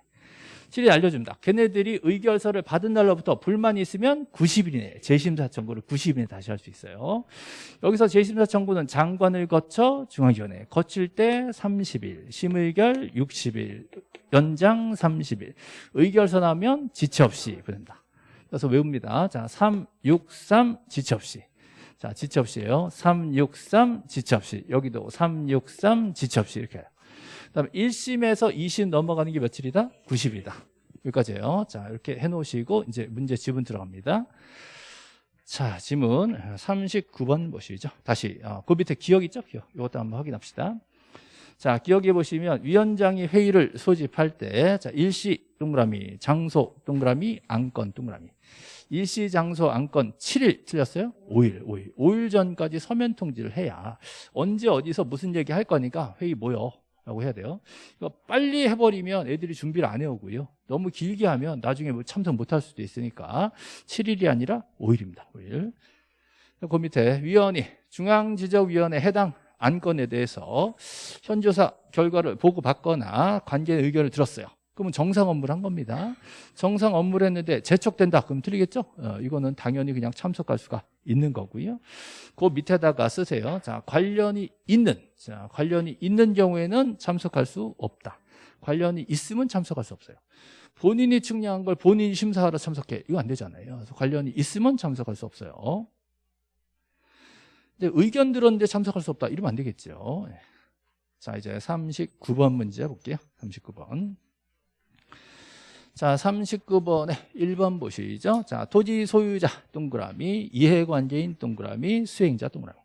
7일 알려줍니다. 걔네들이 의결서를 받은 날로부터 불만이 있으면 90일 이내 재심사 청구를 90일 이내 다시 할 수 있어요. 여기서 재심사 청구는 장관을 거쳐 중앙위원회 거칠 때 30일, 심의결 60일, 연장 30일, 의결서 나면 지체 없이 보낸다. 그래서 외웁니다. 자, 3, 6, 3 지체 없이. 자, 지체 없이에요. 3, 6, 3 지체 없이. 여기도 3, 6, 3 지체 없이 이렇게 해요. 그다음에 1심에서 2심 넘어가는 게 며칠이다? 90이다. 여기까지예요. 자, 이렇게 해 놓으시고 이제 문제 지문 들어갑니다. 자, 지문 39번 보시죠. 다시 어, 그 밑에 기억 있죠? 기억. 이것도 한번 확인합시다. 자, 기억해 보시면 위원장이 회의를 소집할 때 자, 일시 동그라미, 장소 동그라미, 안건 동그라미. 일시 장소 안건 7일 틀렸어요? 5일, 5일. 5일 전까지 서면 통지를 해야 언제 어디서 무슨 얘기 할 거니까 회의 모여. 라고 해야 돼요. 이거 빨리 해버리면 애들이 준비를 안 해오고요. 너무 길게 하면 나중에 뭐 참석 못 할 수도 있으니까 7일이 아니라 5일입니다. 5일. 그 밑에 위원이 중앙지적위원회 해당 안건에 대해서 현조사 결과를 보고받거나 관계 의견을 들었어요. 그러면 정상 업무를 한 겁니다. 정상 업무를 했는데 재촉된다. 그럼 틀리겠죠? 어, 이거는 당연히 그냥 참석할 수가 있는 거고요. 그 밑에다가 쓰세요. 자, 관련이 있는, 자, 관련이 있는 경우에는 참석할 수 없다. 관련이 있으면 참석할 수 없어요. 본인이 측량한 걸 본인이 심사하러 참석해. 이거 안 되잖아요. 그래서 관련이 있으면 참석할 수 없어요. 근데 의견 들었는데 참석할 수 없다. 이러면 안 되겠죠. 예. 자, 이제 39번 문제 볼게요. 39번. 자, 39번에 1번 보시죠. 자, 토지 소유자 동그라미, 이해관계인 동그라미, 수행자 동그라미.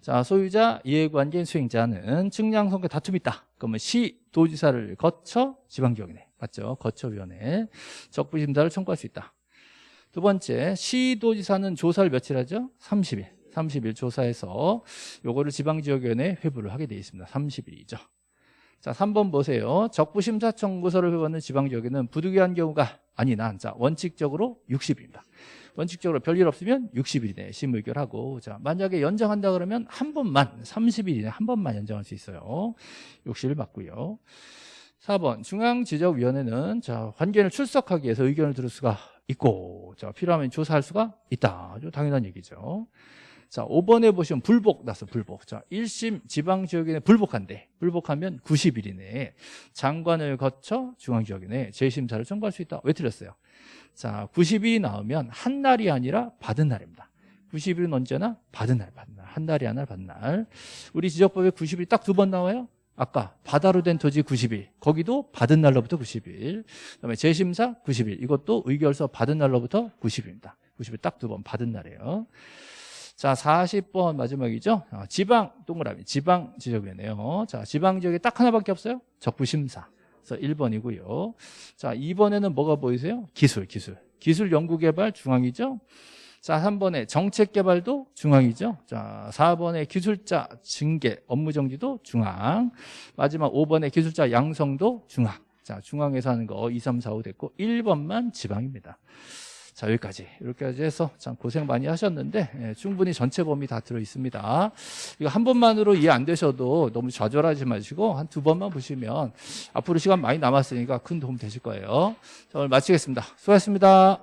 자, 소유자, 이해관계인, 수행자는 측량 성격 다툼이 있다. 그러면 시 도지사를 거쳐 지방기업이네. 맞죠? 거쳐위원회 적부심사를 청구할 수 있다. 두 번째, 시 도지사는 조사를 며칠 하죠? 30일. 30일 조사해서 요거를 지방지역위원회에 회부를 하게 되어 있습니다. 30일이죠. 자, 3번 보세요. 적부심사 청구서를 회부하는 지방지역에는 부득이한 경우가 아니나 자, 원칙적으로 60일입니다. 원칙적으로 별일 없으면 60일 이내에 심의결하고 자, 만약에 연장한다 그러면 한 번만 30일 이내 한 번만 연장할 수 있어요. 60일 맞고요. 4번 중앙지적위원회는 자, 관계를 출석하기 위해서 의견을 들을 수가 있고 자, 필요하면 조사할 수가 있다. 당연한 얘기죠. 자, 5번에 보시면 불복 났어, 불복. 자, 1심 지방지역에 불복한대. 불복하면 90일 이내에 장관을 거쳐 중앙지역에 재심사를 청구할 수 있다. 왜 틀렸어요? 자, 90일이 나오면 한 날이 아니라 받은 날입니다. 90일은 언제나 받은 날, 받은 날. 한 날이 하나 받은 날. 우리 지적법에 90일이 딱두 번 나와요? 아까 바다로 된 토지 90일 거기도 받은 날로부터 90일 그다음에 재심사 90일 이것도 의결서 받은 날로부터 90일입니다 90일 딱 두 번 받은 날이에요 자 40번 마지막이죠? 어, 지방 동그라미. 지방 지적위원회요. 자 지방 지역에 딱 하나밖에 없어요? 적부심사. 그래서 1번이고요. 자 2번에는 뭐가 보이세요? 기술 기술. 기술 연구개발 중앙이죠? 자, 3번에 정책개발도 중앙이죠. 자, 4번에 기술자 징계, 업무정지도 중앙. 마지막 5번에 기술자 양성도 중앙. 자, 중앙에서 하는 거 2, 3, 4, 5 됐고 1번만 지방입니다. 자, 여기까지. 이렇게까지 해서 참 고생 많이 하셨는데 예, 충분히 전체 범위 다 들어 있습니다. 이거 한 번만으로 이해 안 되셔도 너무 좌절하지 마시고 한 두 번만 보시면 앞으로 시간 많이 남았으니까 큰 도움 되실 거예요. 자, 오늘 마치겠습니다. 수고하셨습니다.